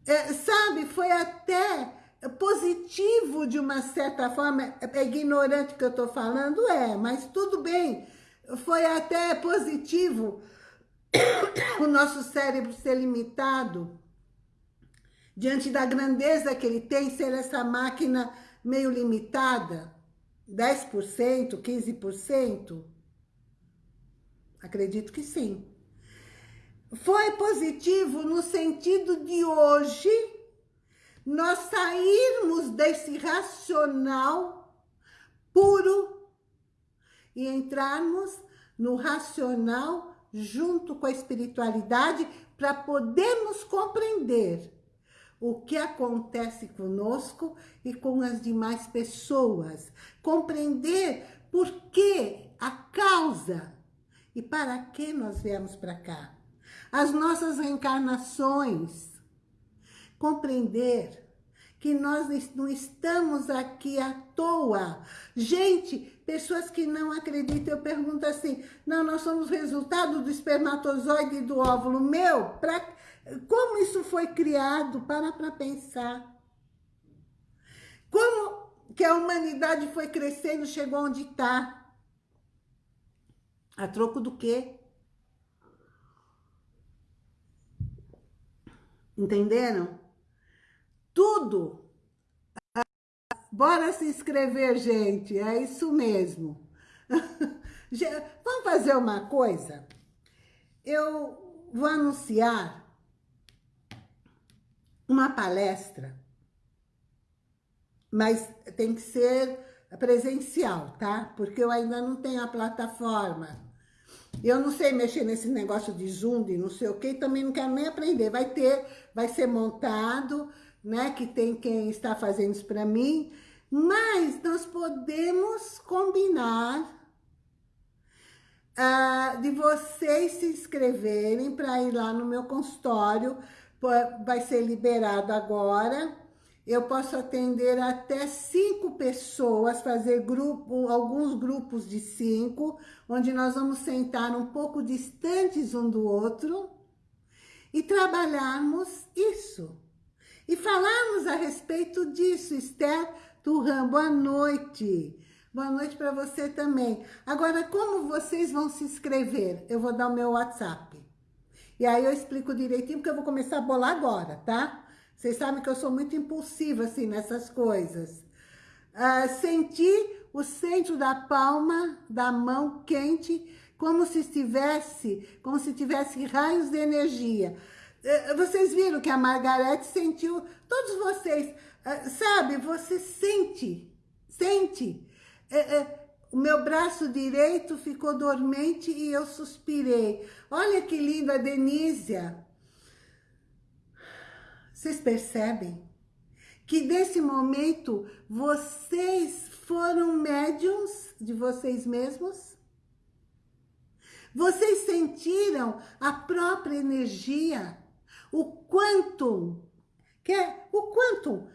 É, sabe, foi até positivo de uma certa forma, é ignorante que eu estou falando, é, mas tudo bem, foi até positivo o nosso cérebro ser limitado diante da grandeza que ele tem, ser essa máquina meio limitada, 10%, 15%? Acredito que sim. Foi positivo no sentido de hoje nós sairmos desse racional puro e entrarmos no racional junto com a espiritualidade para podermos compreender o que acontece conosco e com as demais pessoas. Compreender por que, a causa e para que nós viemos para cá. As nossas reencarnações. Compreender que nós não estamos aqui à toa. Gente, pessoas que não acreditam, eu pergunto assim, não, nós somos resultado do espermatozoide e do óvulo. Meu, pra, como isso foi criado? Para para pensar. Como que a humanidade foi crescendo, chegou onde está? A troco do quê? Entenderam? Tudo. Bora se inscrever, gente. É isso mesmo. Vamos fazer uma coisa? Eu vou anunciar uma palestra, mas tem que ser presencial, tá? Porque eu ainda não tenho a plataforma. Eu não sei mexer nesse negócio de Zoom, de não sei o que, também não quero nem aprender. Vai ter, vai ser montado, né? Que tem quem está fazendo isso para mim. Mas nós podemos combinar uh, de vocês se inscreverem para ir lá no meu consultório. Vai ser liberado agora. Eu posso atender até cinco pessoas, fazer grupo, alguns grupos de cinco, onde nós vamos sentar um pouco distantes um do outro e trabalharmos isso e falarmos a respeito disso. Esther Turran, boa noite. Boa noite para você também. Agora, como vocês vão se inscrever? Eu vou dar o meu WhatsApp. E aí eu explico direitinho, porque eu vou começar a bolar agora, tá? Vocês sabem que eu sou muito impulsiva, assim, nessas coisas. Uh, sentir o centro da palma da mão quente, como se estivesse, como se tivesse raios de energia. É, vocês viram que a Margarete sentiu, todos vocês, é, sabe, você sente, sente. É, o meu braço direito ficou dormente e eu suspirei. Olha que linda a Denísia. Vocês percebem que nesse momento vocês foram médiums de vocês mesmos? Vocês sentiram a própria energia o quantum, que é o quantum,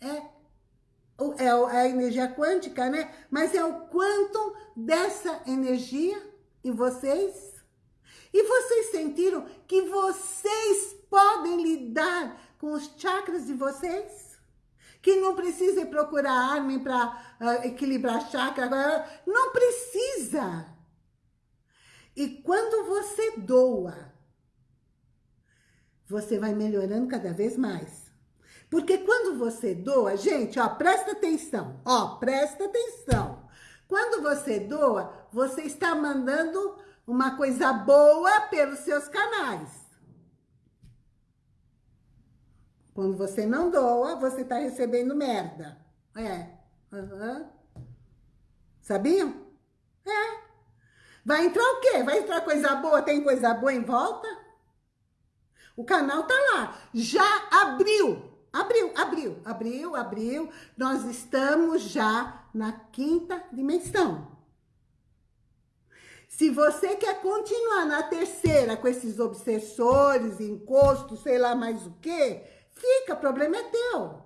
é, é, é a energia quântica, né? Mas é o quantum dessa energia em vocês. E vocês sentiram que vocês podem lidar com os chakras de vocês? Que não precisa procurar arma para uh, equilibrar chakra, não precisa. E quando você doa você vai melhorando cada vez mais. Porque quando você doa, gente, ó, presta atenção, ó, presta atenção. Quando você doa, você está mandando uma coisa boa pelos seus canais. Quando você não doa, você está recebendo merda. É. Uhum. Sabiam? É. Vai entrar o quê? Vai entrar coisa boa? Tem coisa boa em volta? O canal tá lá. Já abriu. Abriu, abriu, abriu, abriu. Nós estamos já na quinta dimensão. Se você quer continuar na terceira com esses obsessores, encostos, sei lá mais o que, fica, problema é teu.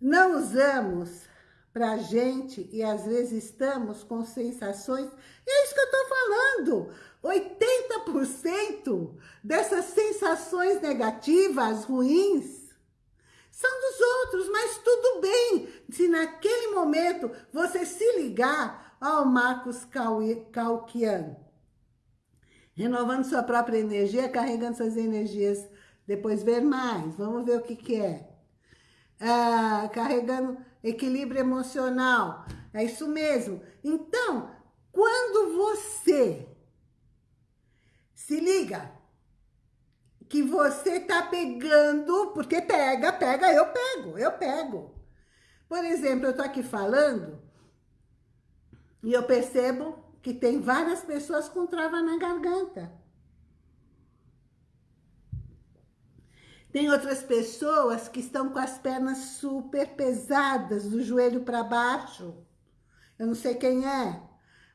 não usamos pra gente e às vezes estamos com sensações, é isso que eu tô falando, 80% dessas sensações negativas, ruins, são dos outros, mas tudo bem, se naquele momento você se ligar ao Marcos Calquian, renovando sua própria energia, carregando suas energias, depois ver mais, vamos ver o que que é. Ah, carregando equilíbrio emocional, é isso mesmo. Então, quando você se liga que você tá pegando, porque pega, pega, eu pego, eu pego. Por exemplo, eu tô aqui falando e eu percebo que tem várias pessoas com trava na garganta. Tem outras pessoas que estão com as pernas super pesadas, do joelho para baixo. Eu não sei quem é,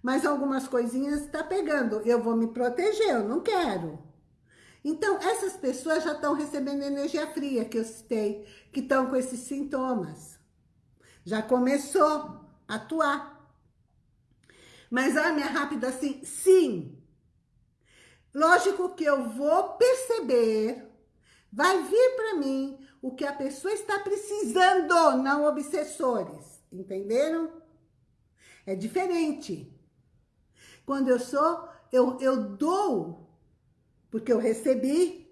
mas algumas coisinhas está pegando. Eu vou me proteger, eu não quero. Então, essas pessoas já estão recebendo energia fria, que eu citei, que estão com esses sintomas. Já começou a atuar. Mas, a minha rápida assim, sim. Lógico que eu vou perceber, vai vir para mim o que a pessoa está precisando, não obsessores. Entenderam? É diferente. Quando eu sou, eu, eu dou, porque eu recebi,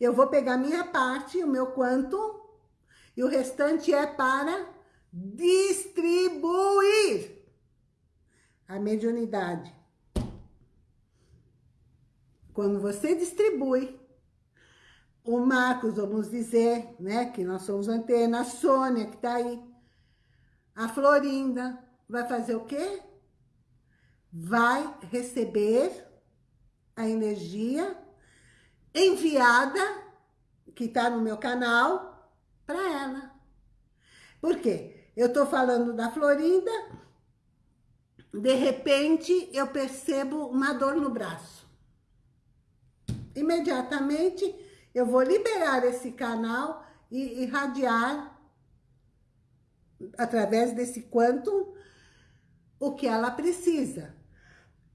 eu vou pegar minha parte, o meu quanto, e o restante é para distribuir a mediunidade. Quando você distribui, o Marcos, vamos dizer, né, que nós somos antena, a Sônia, que tá aí, a Florinda, vai fazer o quê? Vai receber a energia enviada, que está no meu canal, para ela. Por quê? Eu estou falando da Florinda, de repente eu percebo uma dor no braço. Imediatamente eu vou liberar esse canal e irradiar através desse quanto o que ela precisa.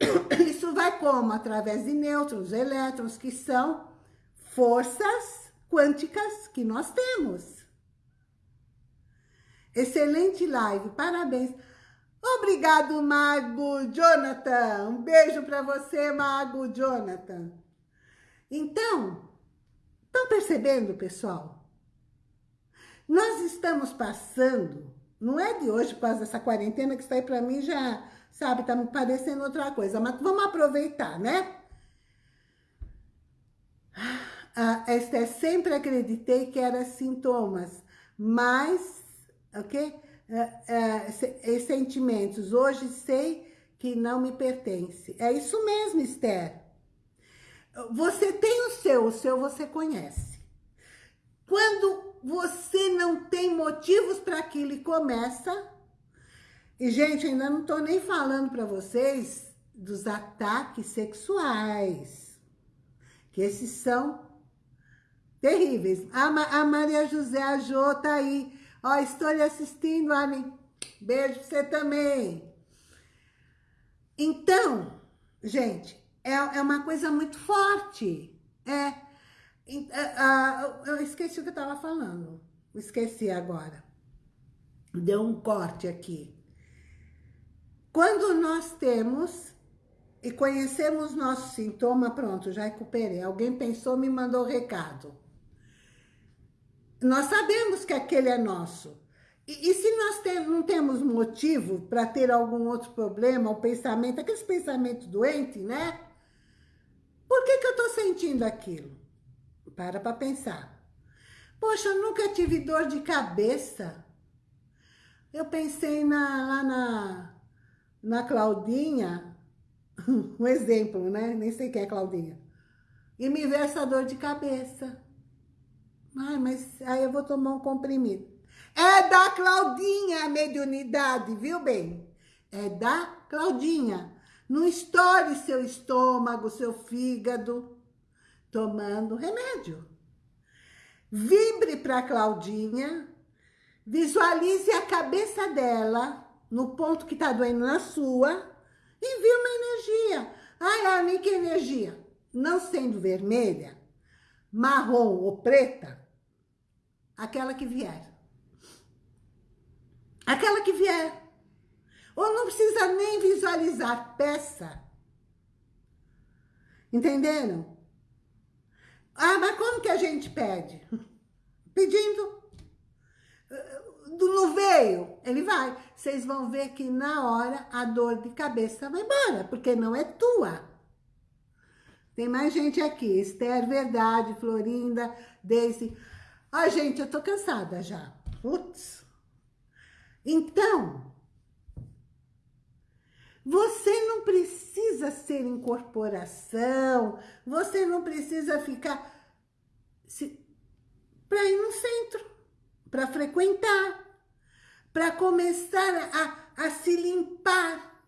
Isso vai como? Através de nêutrons, elétrons, que são forças quânticas que nós temos. Excelente live, parabéns. Obrigado, Mago Jonathan. Um beijo para você, Mago Jonathan. Então, estão percebendo, pessoal? Nós estamos passando, não é de hoje, por causa dessa quarentena, que está aí para mim já sabe? Tá me parecendo outra coisa, mas vamos aproveitar, né? Ah, Esther, sempre acreditei que era sintomas, mas, ok? É, é, sentimentos, hoje sei que não me pertence. É isso mesmo, Esther. Você tem o seu, o seu você conhece. Quando você não tem motivos para aquilo e começa, e, gente, ainda não tô nem falando para vocês dos ataques sexuais. Que esses são terríveis. A, a Maria José, a Jô tá aí. Ó, estou lhe assistindo, Anne. Beijo pra você também. Então, gente, é, é uma coisa muito forte. É, é eu esqueci o que eu tava falando. Esqueci agora. Deu um corte aqui. Quando nós temos e conhecemos nosso sintoma, pronto, já recuperei. Alguém pensou, me mandou recado. Nós sabemos que aquele é nosso. E, e se nós tem, não temos motivo para ter algum outro problema, o pensamento, aqueles pensamentos doentes, né? Por que, que eu estou sentindo aquilo? Para para pensar. Poxa, eu nunca tive dor de cabeça. Eu pensei na, lá na na Claudinha, um exemplo, né? Nem sei quem é Claudinha. E me vê essa dor de cabeça. Ai, mas aí eu vou tomar um comprimido. É da Claudinha a mediunidade, viu bem? É da Claudinha. Não estoure seu estômago, seu fígado, tomando remédio. Vibre para Claudinha Visualize a cabeça dela no ponto que está doendo na sua. Envie uma energia. Ai, Armin, que energia? Não sendo vermelha, marrom ou preta, aquela que vier. Aquela que vier. Ou não precisa nem visualizar, peça. Entenderam? Ah, mas como que a gente pede? Pedindo. Não veio? Ele vai. Vocês vão ver que na hora a dor de cabeça vai embora, porque não é tua. Tem mais gente aqui. Esther, Verdade, Florinda, Daisy. Ah, gente, eu tô cansada já. Putz. Então, você não precisa ser incorporação, você não precisa ficar para ir no centro, para frequentar, para começar a, a se limpar,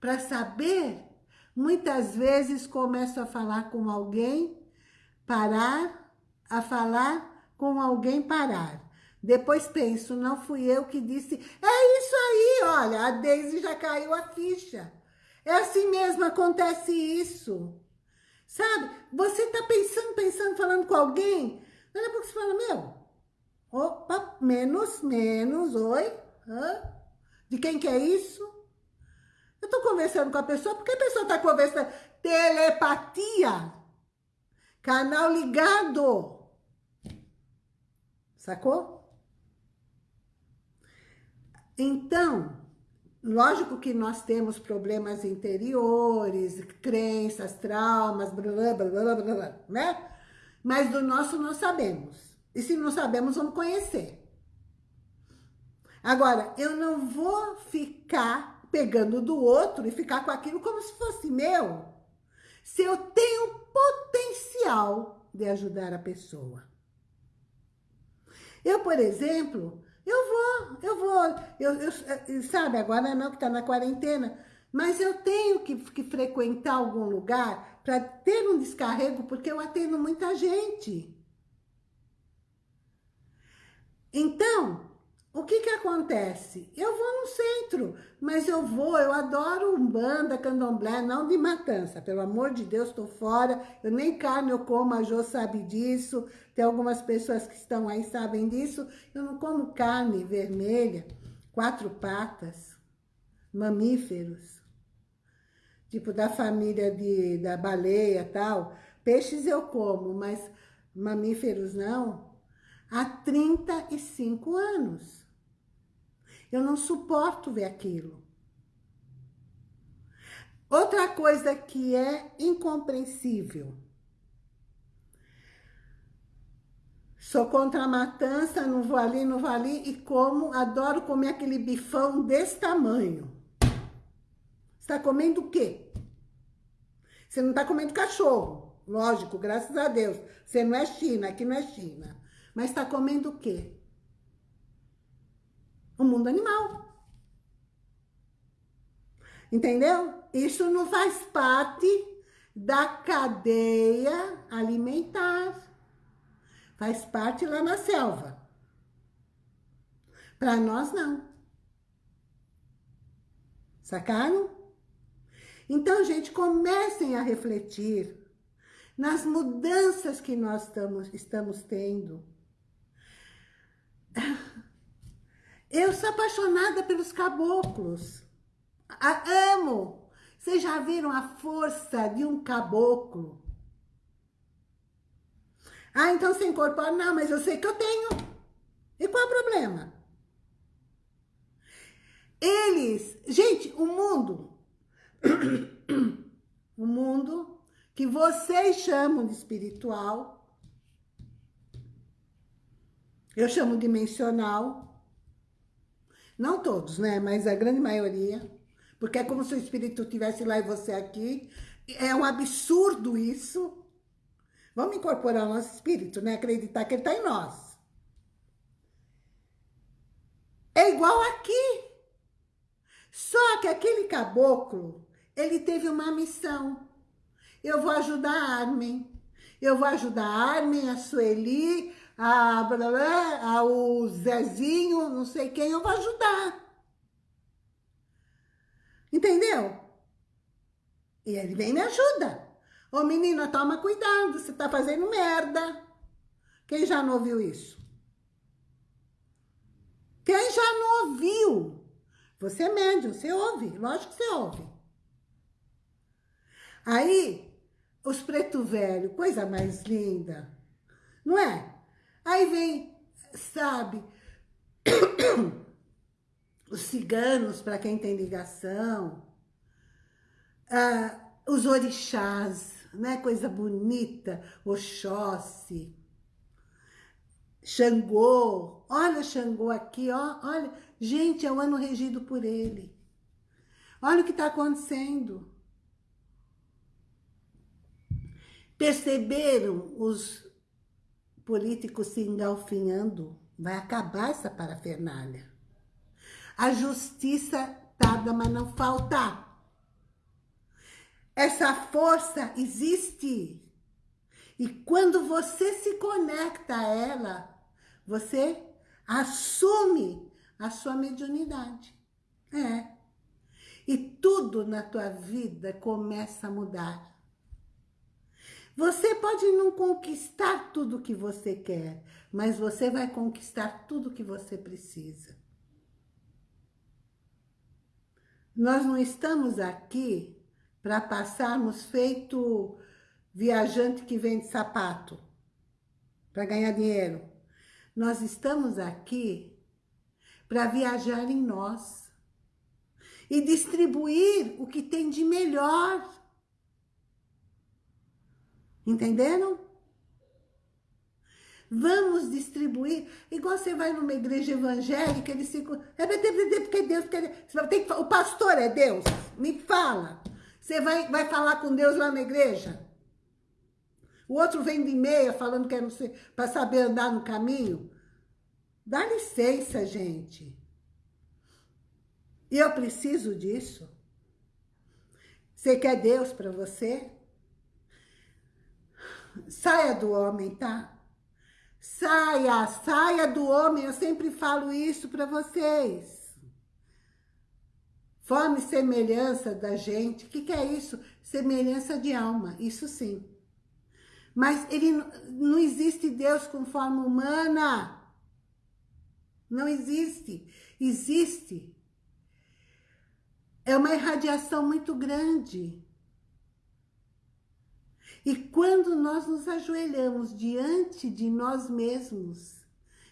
para saber. Muitas vezes começo a falar com alguém, parar, a falar com alguém, parar. Depois penso, não fui eu que disse, é isso aí, olha, a Deise já caiu a ficha. É assim mesmo, acontece isso. Sabe? Você tá pensando, pensando, falando com alguém, daqui a pouco você fala, meu, opa, menos, menos, oi, hã? De quem que é isso? Eu tô conversando com a pessoa, porque a pessoa tá conversando? Telepatia. Canal ligado. Sacou? Então, lógico que nós temos problemas interiores, crenças, traumas, blá, blá, blá, blá, blá, né? Mas do nosso nós sabemos. E se não sabemos, vamos conhecer. Agora, eu não vou ficar pegando do outro e ficar com aquilo como se fosse meu. Se eu tenho potencial de ajudar a pessoa. Eu, por exemplo, eu vou, eu vou. Eu, eu, sabe, agora não que está na quarentena, mas eu tenho que, que frequentar algum lugar para ter um descarrego, porque eu atendo muita gente. Então, o que que acontece? Eu vou no centro, mas eu vou, eu adoro Umbanda, Candomblé, não de matança. Pelo amor de Deus, estou fora. Eu nem carne eu como, a Jo sabe disso. Tem algumas pessoas que estão aí sabem disso. Eu não como carne vermelha, quatro patas, mamíferos. Tipo da família de, da baleia tal. Peixes eu como, mas mamíferos não. Há 35 anos. Eu não suporto ver aquilo. Outra coisa que é incompreensível. Sou contra a matança, não vou ali, não vou ali, e como, adoro comer aquele bifão desse tamanho. Está comendo o quê? Você não está comendo cachorro, lógico, graças a Deus. Você não é China, aqui não é China. Mas está comendo o quê? o mundo animal. Entendeu? Isso não faz parte da cadeia alimentar. Faz parte lá na selva. Para nós, não. Sacaram? Então, gente, comecem a refletir nas mudanças que nós estamos, estamos tendo. Eu sou apaixonada pelos caboclos. A, amo. Vocês já viram a força de um caboclo? Ah, então você incorpora? Não, mas eu sei que eu tenho. E qual é o problema? Eles... Gente, o mundo... o mundo que vocês chamam de espiritual... Eu chamo dimensional não todos, né? Mas a grande maioria. Porque é como se o espírito estivesse lá e você aqui. É um absurdo isso. Vamos incorporar o nosso espírito, né? Acreditar que ele está em nós. É igual aqui. Só que aquele caboclo, ele teve uma missão. Eu vou ajudar a Armin. Eu vou ajudar a Armin, a Sueli, a, a o Zezinho, não sei quem, eu vou ajudar. Entendeu? E ele vem e me ajuda. Ô menina, toma cuidado, você tá fazendo merda. Quem já não ouviu isso? Quem já não ouviu? Você é médium, você ouve, lógico que você ouve. Aí, os preto velho, coisa mais linda, não é? Aí vem, sabe, os ciganos, para quem tem ligação, ah, os orixás, né? Coisa bonita, Oxóssi, Xangô, olha Xangô aqui, ó, olha, gente, é o ano regido por ele. Olha o que está acontecendo. Perceberam os políticos se engalfinhando? Vai acabar essa parafernália. A justiça tarda, mas não falta. Essa força existe. E quando você se conecta a ela, você assume a sua mediunidade. É. E tudo na tua vida começa a mudar. Você pode não conquistar tudo que você quer, mas você vai conquistar tudo que você precisa. Nós não estamos aqui para passarmos feito viajante que vende sapato para ganhar dinheiro. Nós estamos aqui para viajar em nós e distribuir o que tem de melhor. Entenderam? Vamos distribuir. Igual você vai numa igreja evangélica, eles ficam... É porque Deus... Porque... O pastor é Deus? Me fala. Você vai, vai falar com Deus lá na igreja? O outro vem de meia falando que é para saber andar no caminho. Dá licença, gente. E eu preciso disso. Você quer Deus para você? Saia do homem, tá? Saia, saia do homem. Eu sempre falo isso para vocês. Forma e semelhança da gente. O que, que é isso? Semelhança de alma, isso sim. Mas ele não existe Deus com forma humana. Não existe. Existe. É uma irradiação muito grande. E quando nós nos ajoelhamos diante de nós mesmos,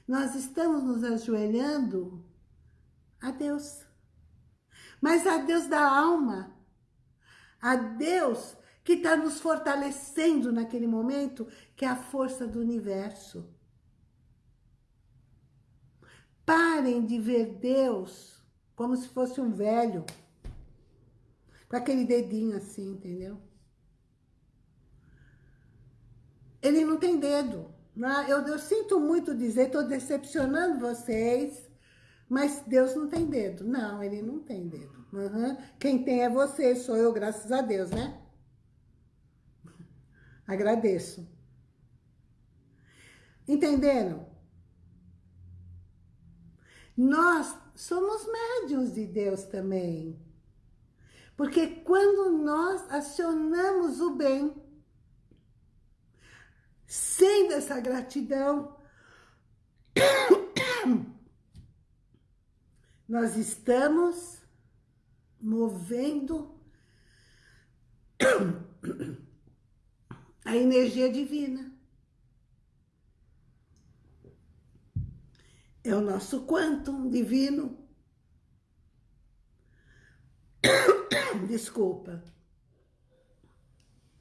nós estamos nos ajoelhando a Deus mas a Deus da alma, a Deus que está nos fortalecendo naquele momento, que é a força do universo. Parem de ver Deus como se fosse um velho, com aquele dedinho assim, entendeu? Ele não tem dedo. É? Eu, eu sinto muito dizer, estou decepcionando vocês, mas Deus não tem dedo. Não, ele não tem dedo. Uhum. Quem tem é você, sou eu, graças a Deus, né? Agradeço. Entenderam? Nós somos médiuns de Deus também. Porque quando nós acionamos o bem, sem essa gratidão, nós estamos movendo a energia divina. É o nosso quantum divino. Desculpa.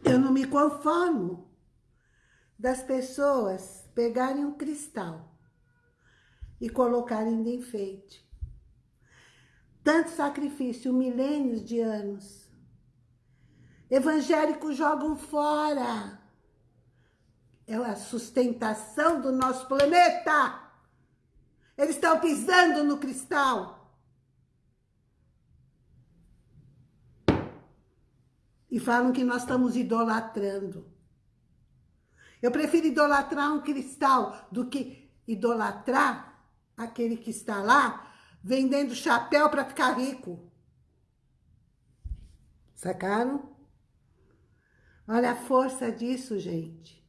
Eu não me conformo das pessoas pegarem um cristal e colocarem de enfeite. Tanto sacrifício, milênios de anos. Evangélicos jogam fora. É a sustentação do nosso planeta. Eles estão pisando no cristal. E falam que nós estamos idolatrando. Eu prefiro idolatrar um cristal do que idolatrar aquele que está lá vendendo chapéu para ficar rico. Sacaram? Olha a força disso, gente.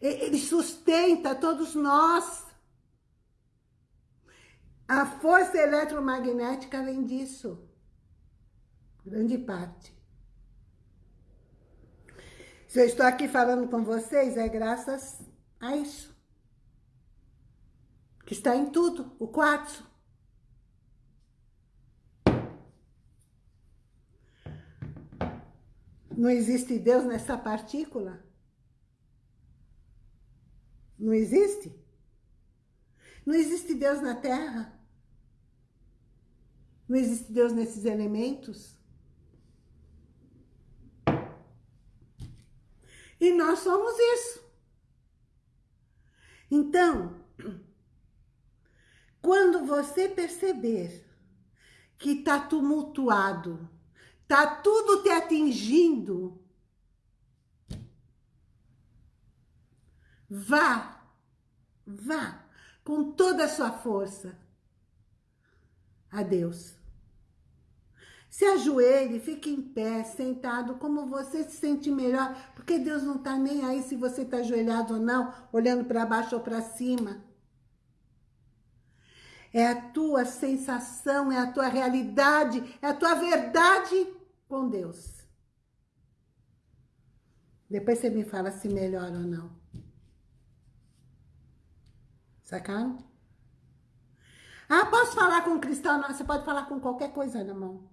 Ele sustenta todos nós. A força eletromagnética vem disso. Grande parte. Se eu estou aqui falando com vocês, é graças a isso. Que está em tudo, o quartzo. Não existe Deus nessa partícula? Não existe? Não existe Deus na Terra? Não existe Deus nesses elementos? E nós somos isso. Então, quando você perceber que está tumultuado, Tá tudo te atingindo. Vá, vá com toda a sua força a Deus. Se ajoelhe, fique em pé, sentado, como você se sente melhor, porque Deus não está nem aí se você está ajoelhado ou não, olhando para baixo ou para cima. É a tua sensação, é a tua realidade, é a tua verdade com Deus. Depois você me fala se melhora ou não. Sacaram? Ah, posso falar com cristal? Não, você pode falar com qualquer coisa na mão.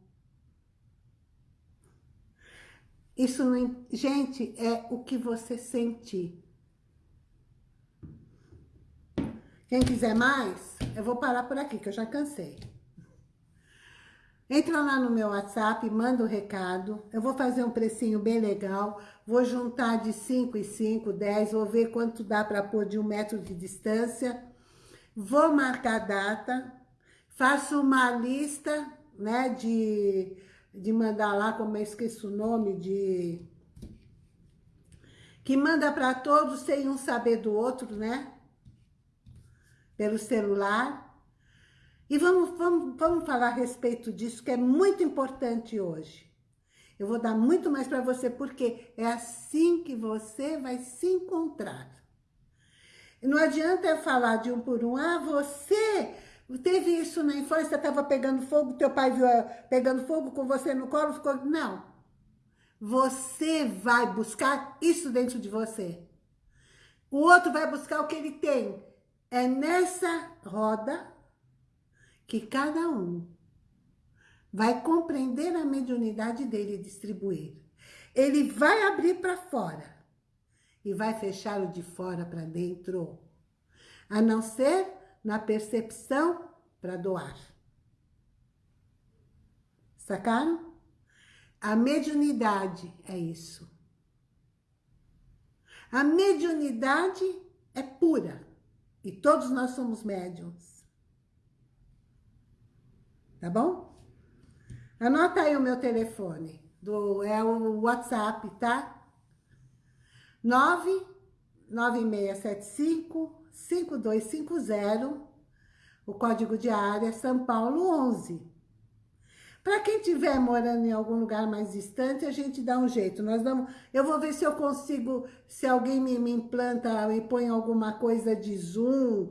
Isso não... Gente, é o que você sente. Quem quiser mais, eu vou parar por aqui, que eu já cansei. Entra lá no meu WhatsApp, manda o um recado. Eu vou fazer um precinho bem legal. Vou juntar de 5 e 5, 10. Vou ver quanto dá para pôr de um metro de distância. Vou marcar a data. Faço uma lista, né, de, de mandar lá, como eu esqueço o nome, de... Que manda para todos sem um saber do outro, né? Pelo celular. E vamos, vamos, vamos falar a respeito disso, que é muito importante hoje. Eu vou dar muito mais para você, porque é assim que você vai se encontrar. Não adianta eu falar de um por um, ah, você teve isso na infância, estava pegando fogo, teu pai viu eh, pegando fogo com você no colo, ficou... Não. Você vai buscar isso dentro de você. O outro vai buscar o que ele tem. É nessa roda que cada um vai compreender a mediunidade dele e distribuir. Ele vai abrir para fora e vai fechar o de fora para dentro, a não ser na percepção para doar. Sacaram? A mediunidade é isso. A mediunidade é pura e todos nós somos médiums. Tá bom? Anota aí o meu telefone. Do, é o WhatsApp, tá? 99675 5250. O código de área São Paulo 11. Para quem estiver morando em algum lugar mais distante, a gente dá um jeito. Nós damos, eu vou ver se eu consigo, se alguém me, me implanta e põe alguma coisa de Zoom,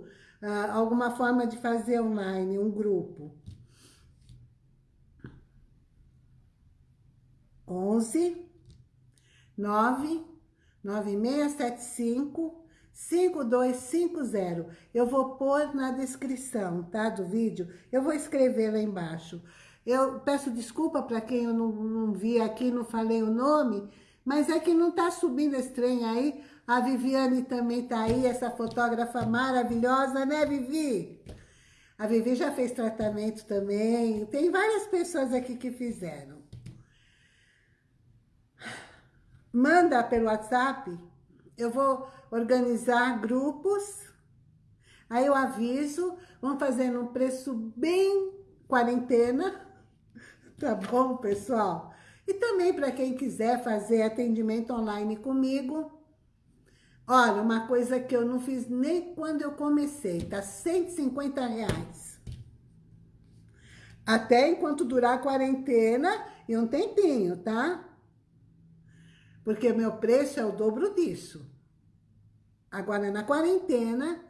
uh, alguma forma de fazer online, um grupo. 11 9 9675 5250. Eu vou pôr na descrição, tá, do vídeo. Eu vou escrever lá embaixo. Eu peço desculpa para quem eu não, não vi aqui, não falei o nome, mas é que não tá subindo esse trem aí. A Viviane também tá aí, essa fotógrafa maravilhosa, né, Vivi? A Vivi já fez tratamento também. Tem várias pessoas aqui que fizeram. manda pelo WhatsApp, eu vou organizar grupos, aí eu aviso, vamos fazer num preço bem quarentena, tá bom, pessoal? E também para quem quiser fazer atendimento online comigo, Olha, uma coisa que eu não fiz nem quando eu comecei, tá 150 reais. Até enquanto durar a quarentena e um tempinho, tá? Porque meu preço é o dobro disso. Agora, na quarentena,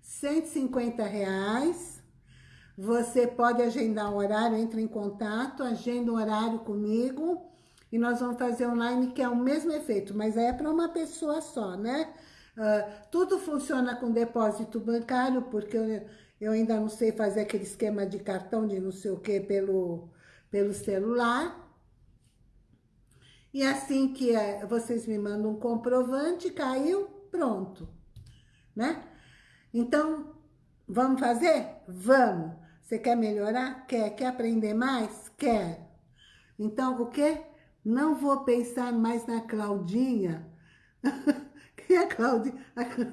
150 reais. Você pode agendar um horário, entra em contato, agenda um horário comigo e nós vamos fazer online, que é o mesmo efeito, mas é para uma pessoa só, né? Uh, tudo funciona com depósito bancário, porque eu, eu ainda não sei fazer aquele esquema de cartão de não sei o que pelo, pelo celular. E assim que é, vocês me mandam um comprovante, caiu, pronto, né? Então, vamos fazer? Vamos. Você quer melhorar? Quer. Quer aprender mais? Quer. Então, o quê? Não vou pensar mais na Claudinha. Quem é a Claudinha?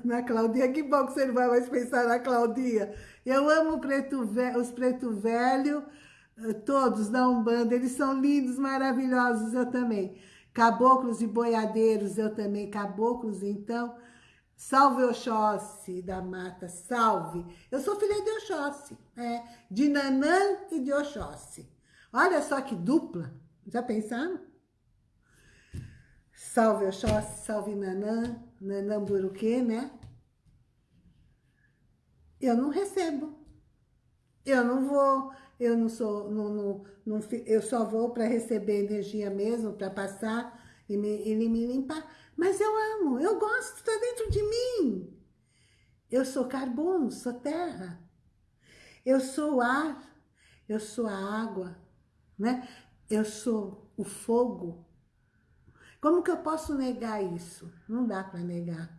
Na Claudinha, que bom que você não vai mais pensar na Claudinha. Eu amo preto velho, os preto velho, eh, todos da Umbanda, eles são lindos, maravilhosos, eu também. Caboclos e boiadeiros, eu também. Caboclos, então, Salve Oxóssi da mata, salve. Eu sou filha de Oxóssi, é, de Nanã e de Oxóssi. Olha só que dupla, já pensaram? Salve Oxóssi, salve Nanã, Nanã Buruquê, né? Eu não recebo. Eu não vou, eu não sou, não, não, não eu só vou para receber energia mesmo, para passar e me, e me limpar. Mas eu amo, eu gosto, está dentro de mim. Eu sou carbono, sou terra. Eu sou o ar, eu sou a água, né? Eu sou o fogo. Como que eu posso negar isso? Não dá para negar.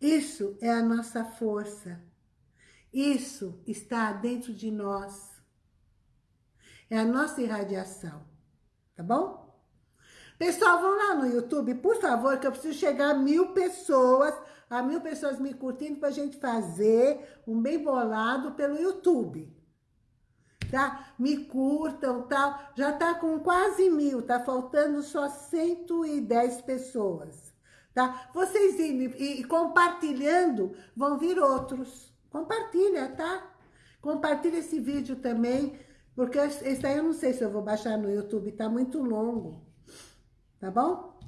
Isso é a nossa força. Isso está dentro de nós. É a nossa irradiação, tá bom? Pessoal, vão lá no YouTube, por favor, que eu preciso chegar a mil pessoas, a mil pessoas me curtindo pra gente fazer um bem bolado pelo YouTube. Tá? Me curtam, tal. Já tá com quase mil, tá faltando só 110 pessoas. Tá? Vocês indo e compartilhando, vão vir outros. Compartilha, tá? Compartilha esse vídeo também, porque esse aí eu não sei se eu vou baixar no YouTube, tá muito longo tá bom?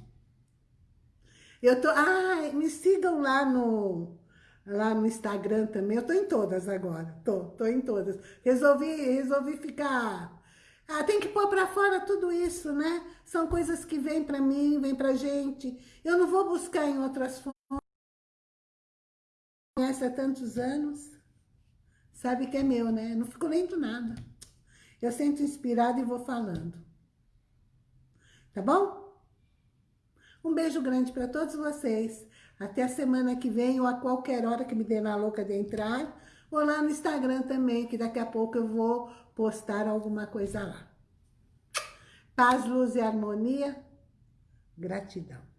Eu tô, ah, me sigam lá no, lá no Instagram também, eu tô em todas agora, tô, tô em todas. Resolvi, resolvi ficar, ah, tem que pôr pra fora tudo isso, né? São coisas que vêm pra mim, vêm pra gente, eu não vou buscar em outras fontes. Conhece há tantos anos, sabe que é meu, né? não fico lendo nada. Eu sinto inspirada e vou falando. Tá bom? Um beijo grande para todos vocês. Até a semana que vem ou a qualquer hora que me dê na louca de entrar. Ou lá no Instagram também, que daqui a pouco eu vou postar alguma coisa lá. Paz, luz e harmonia. Gratidão.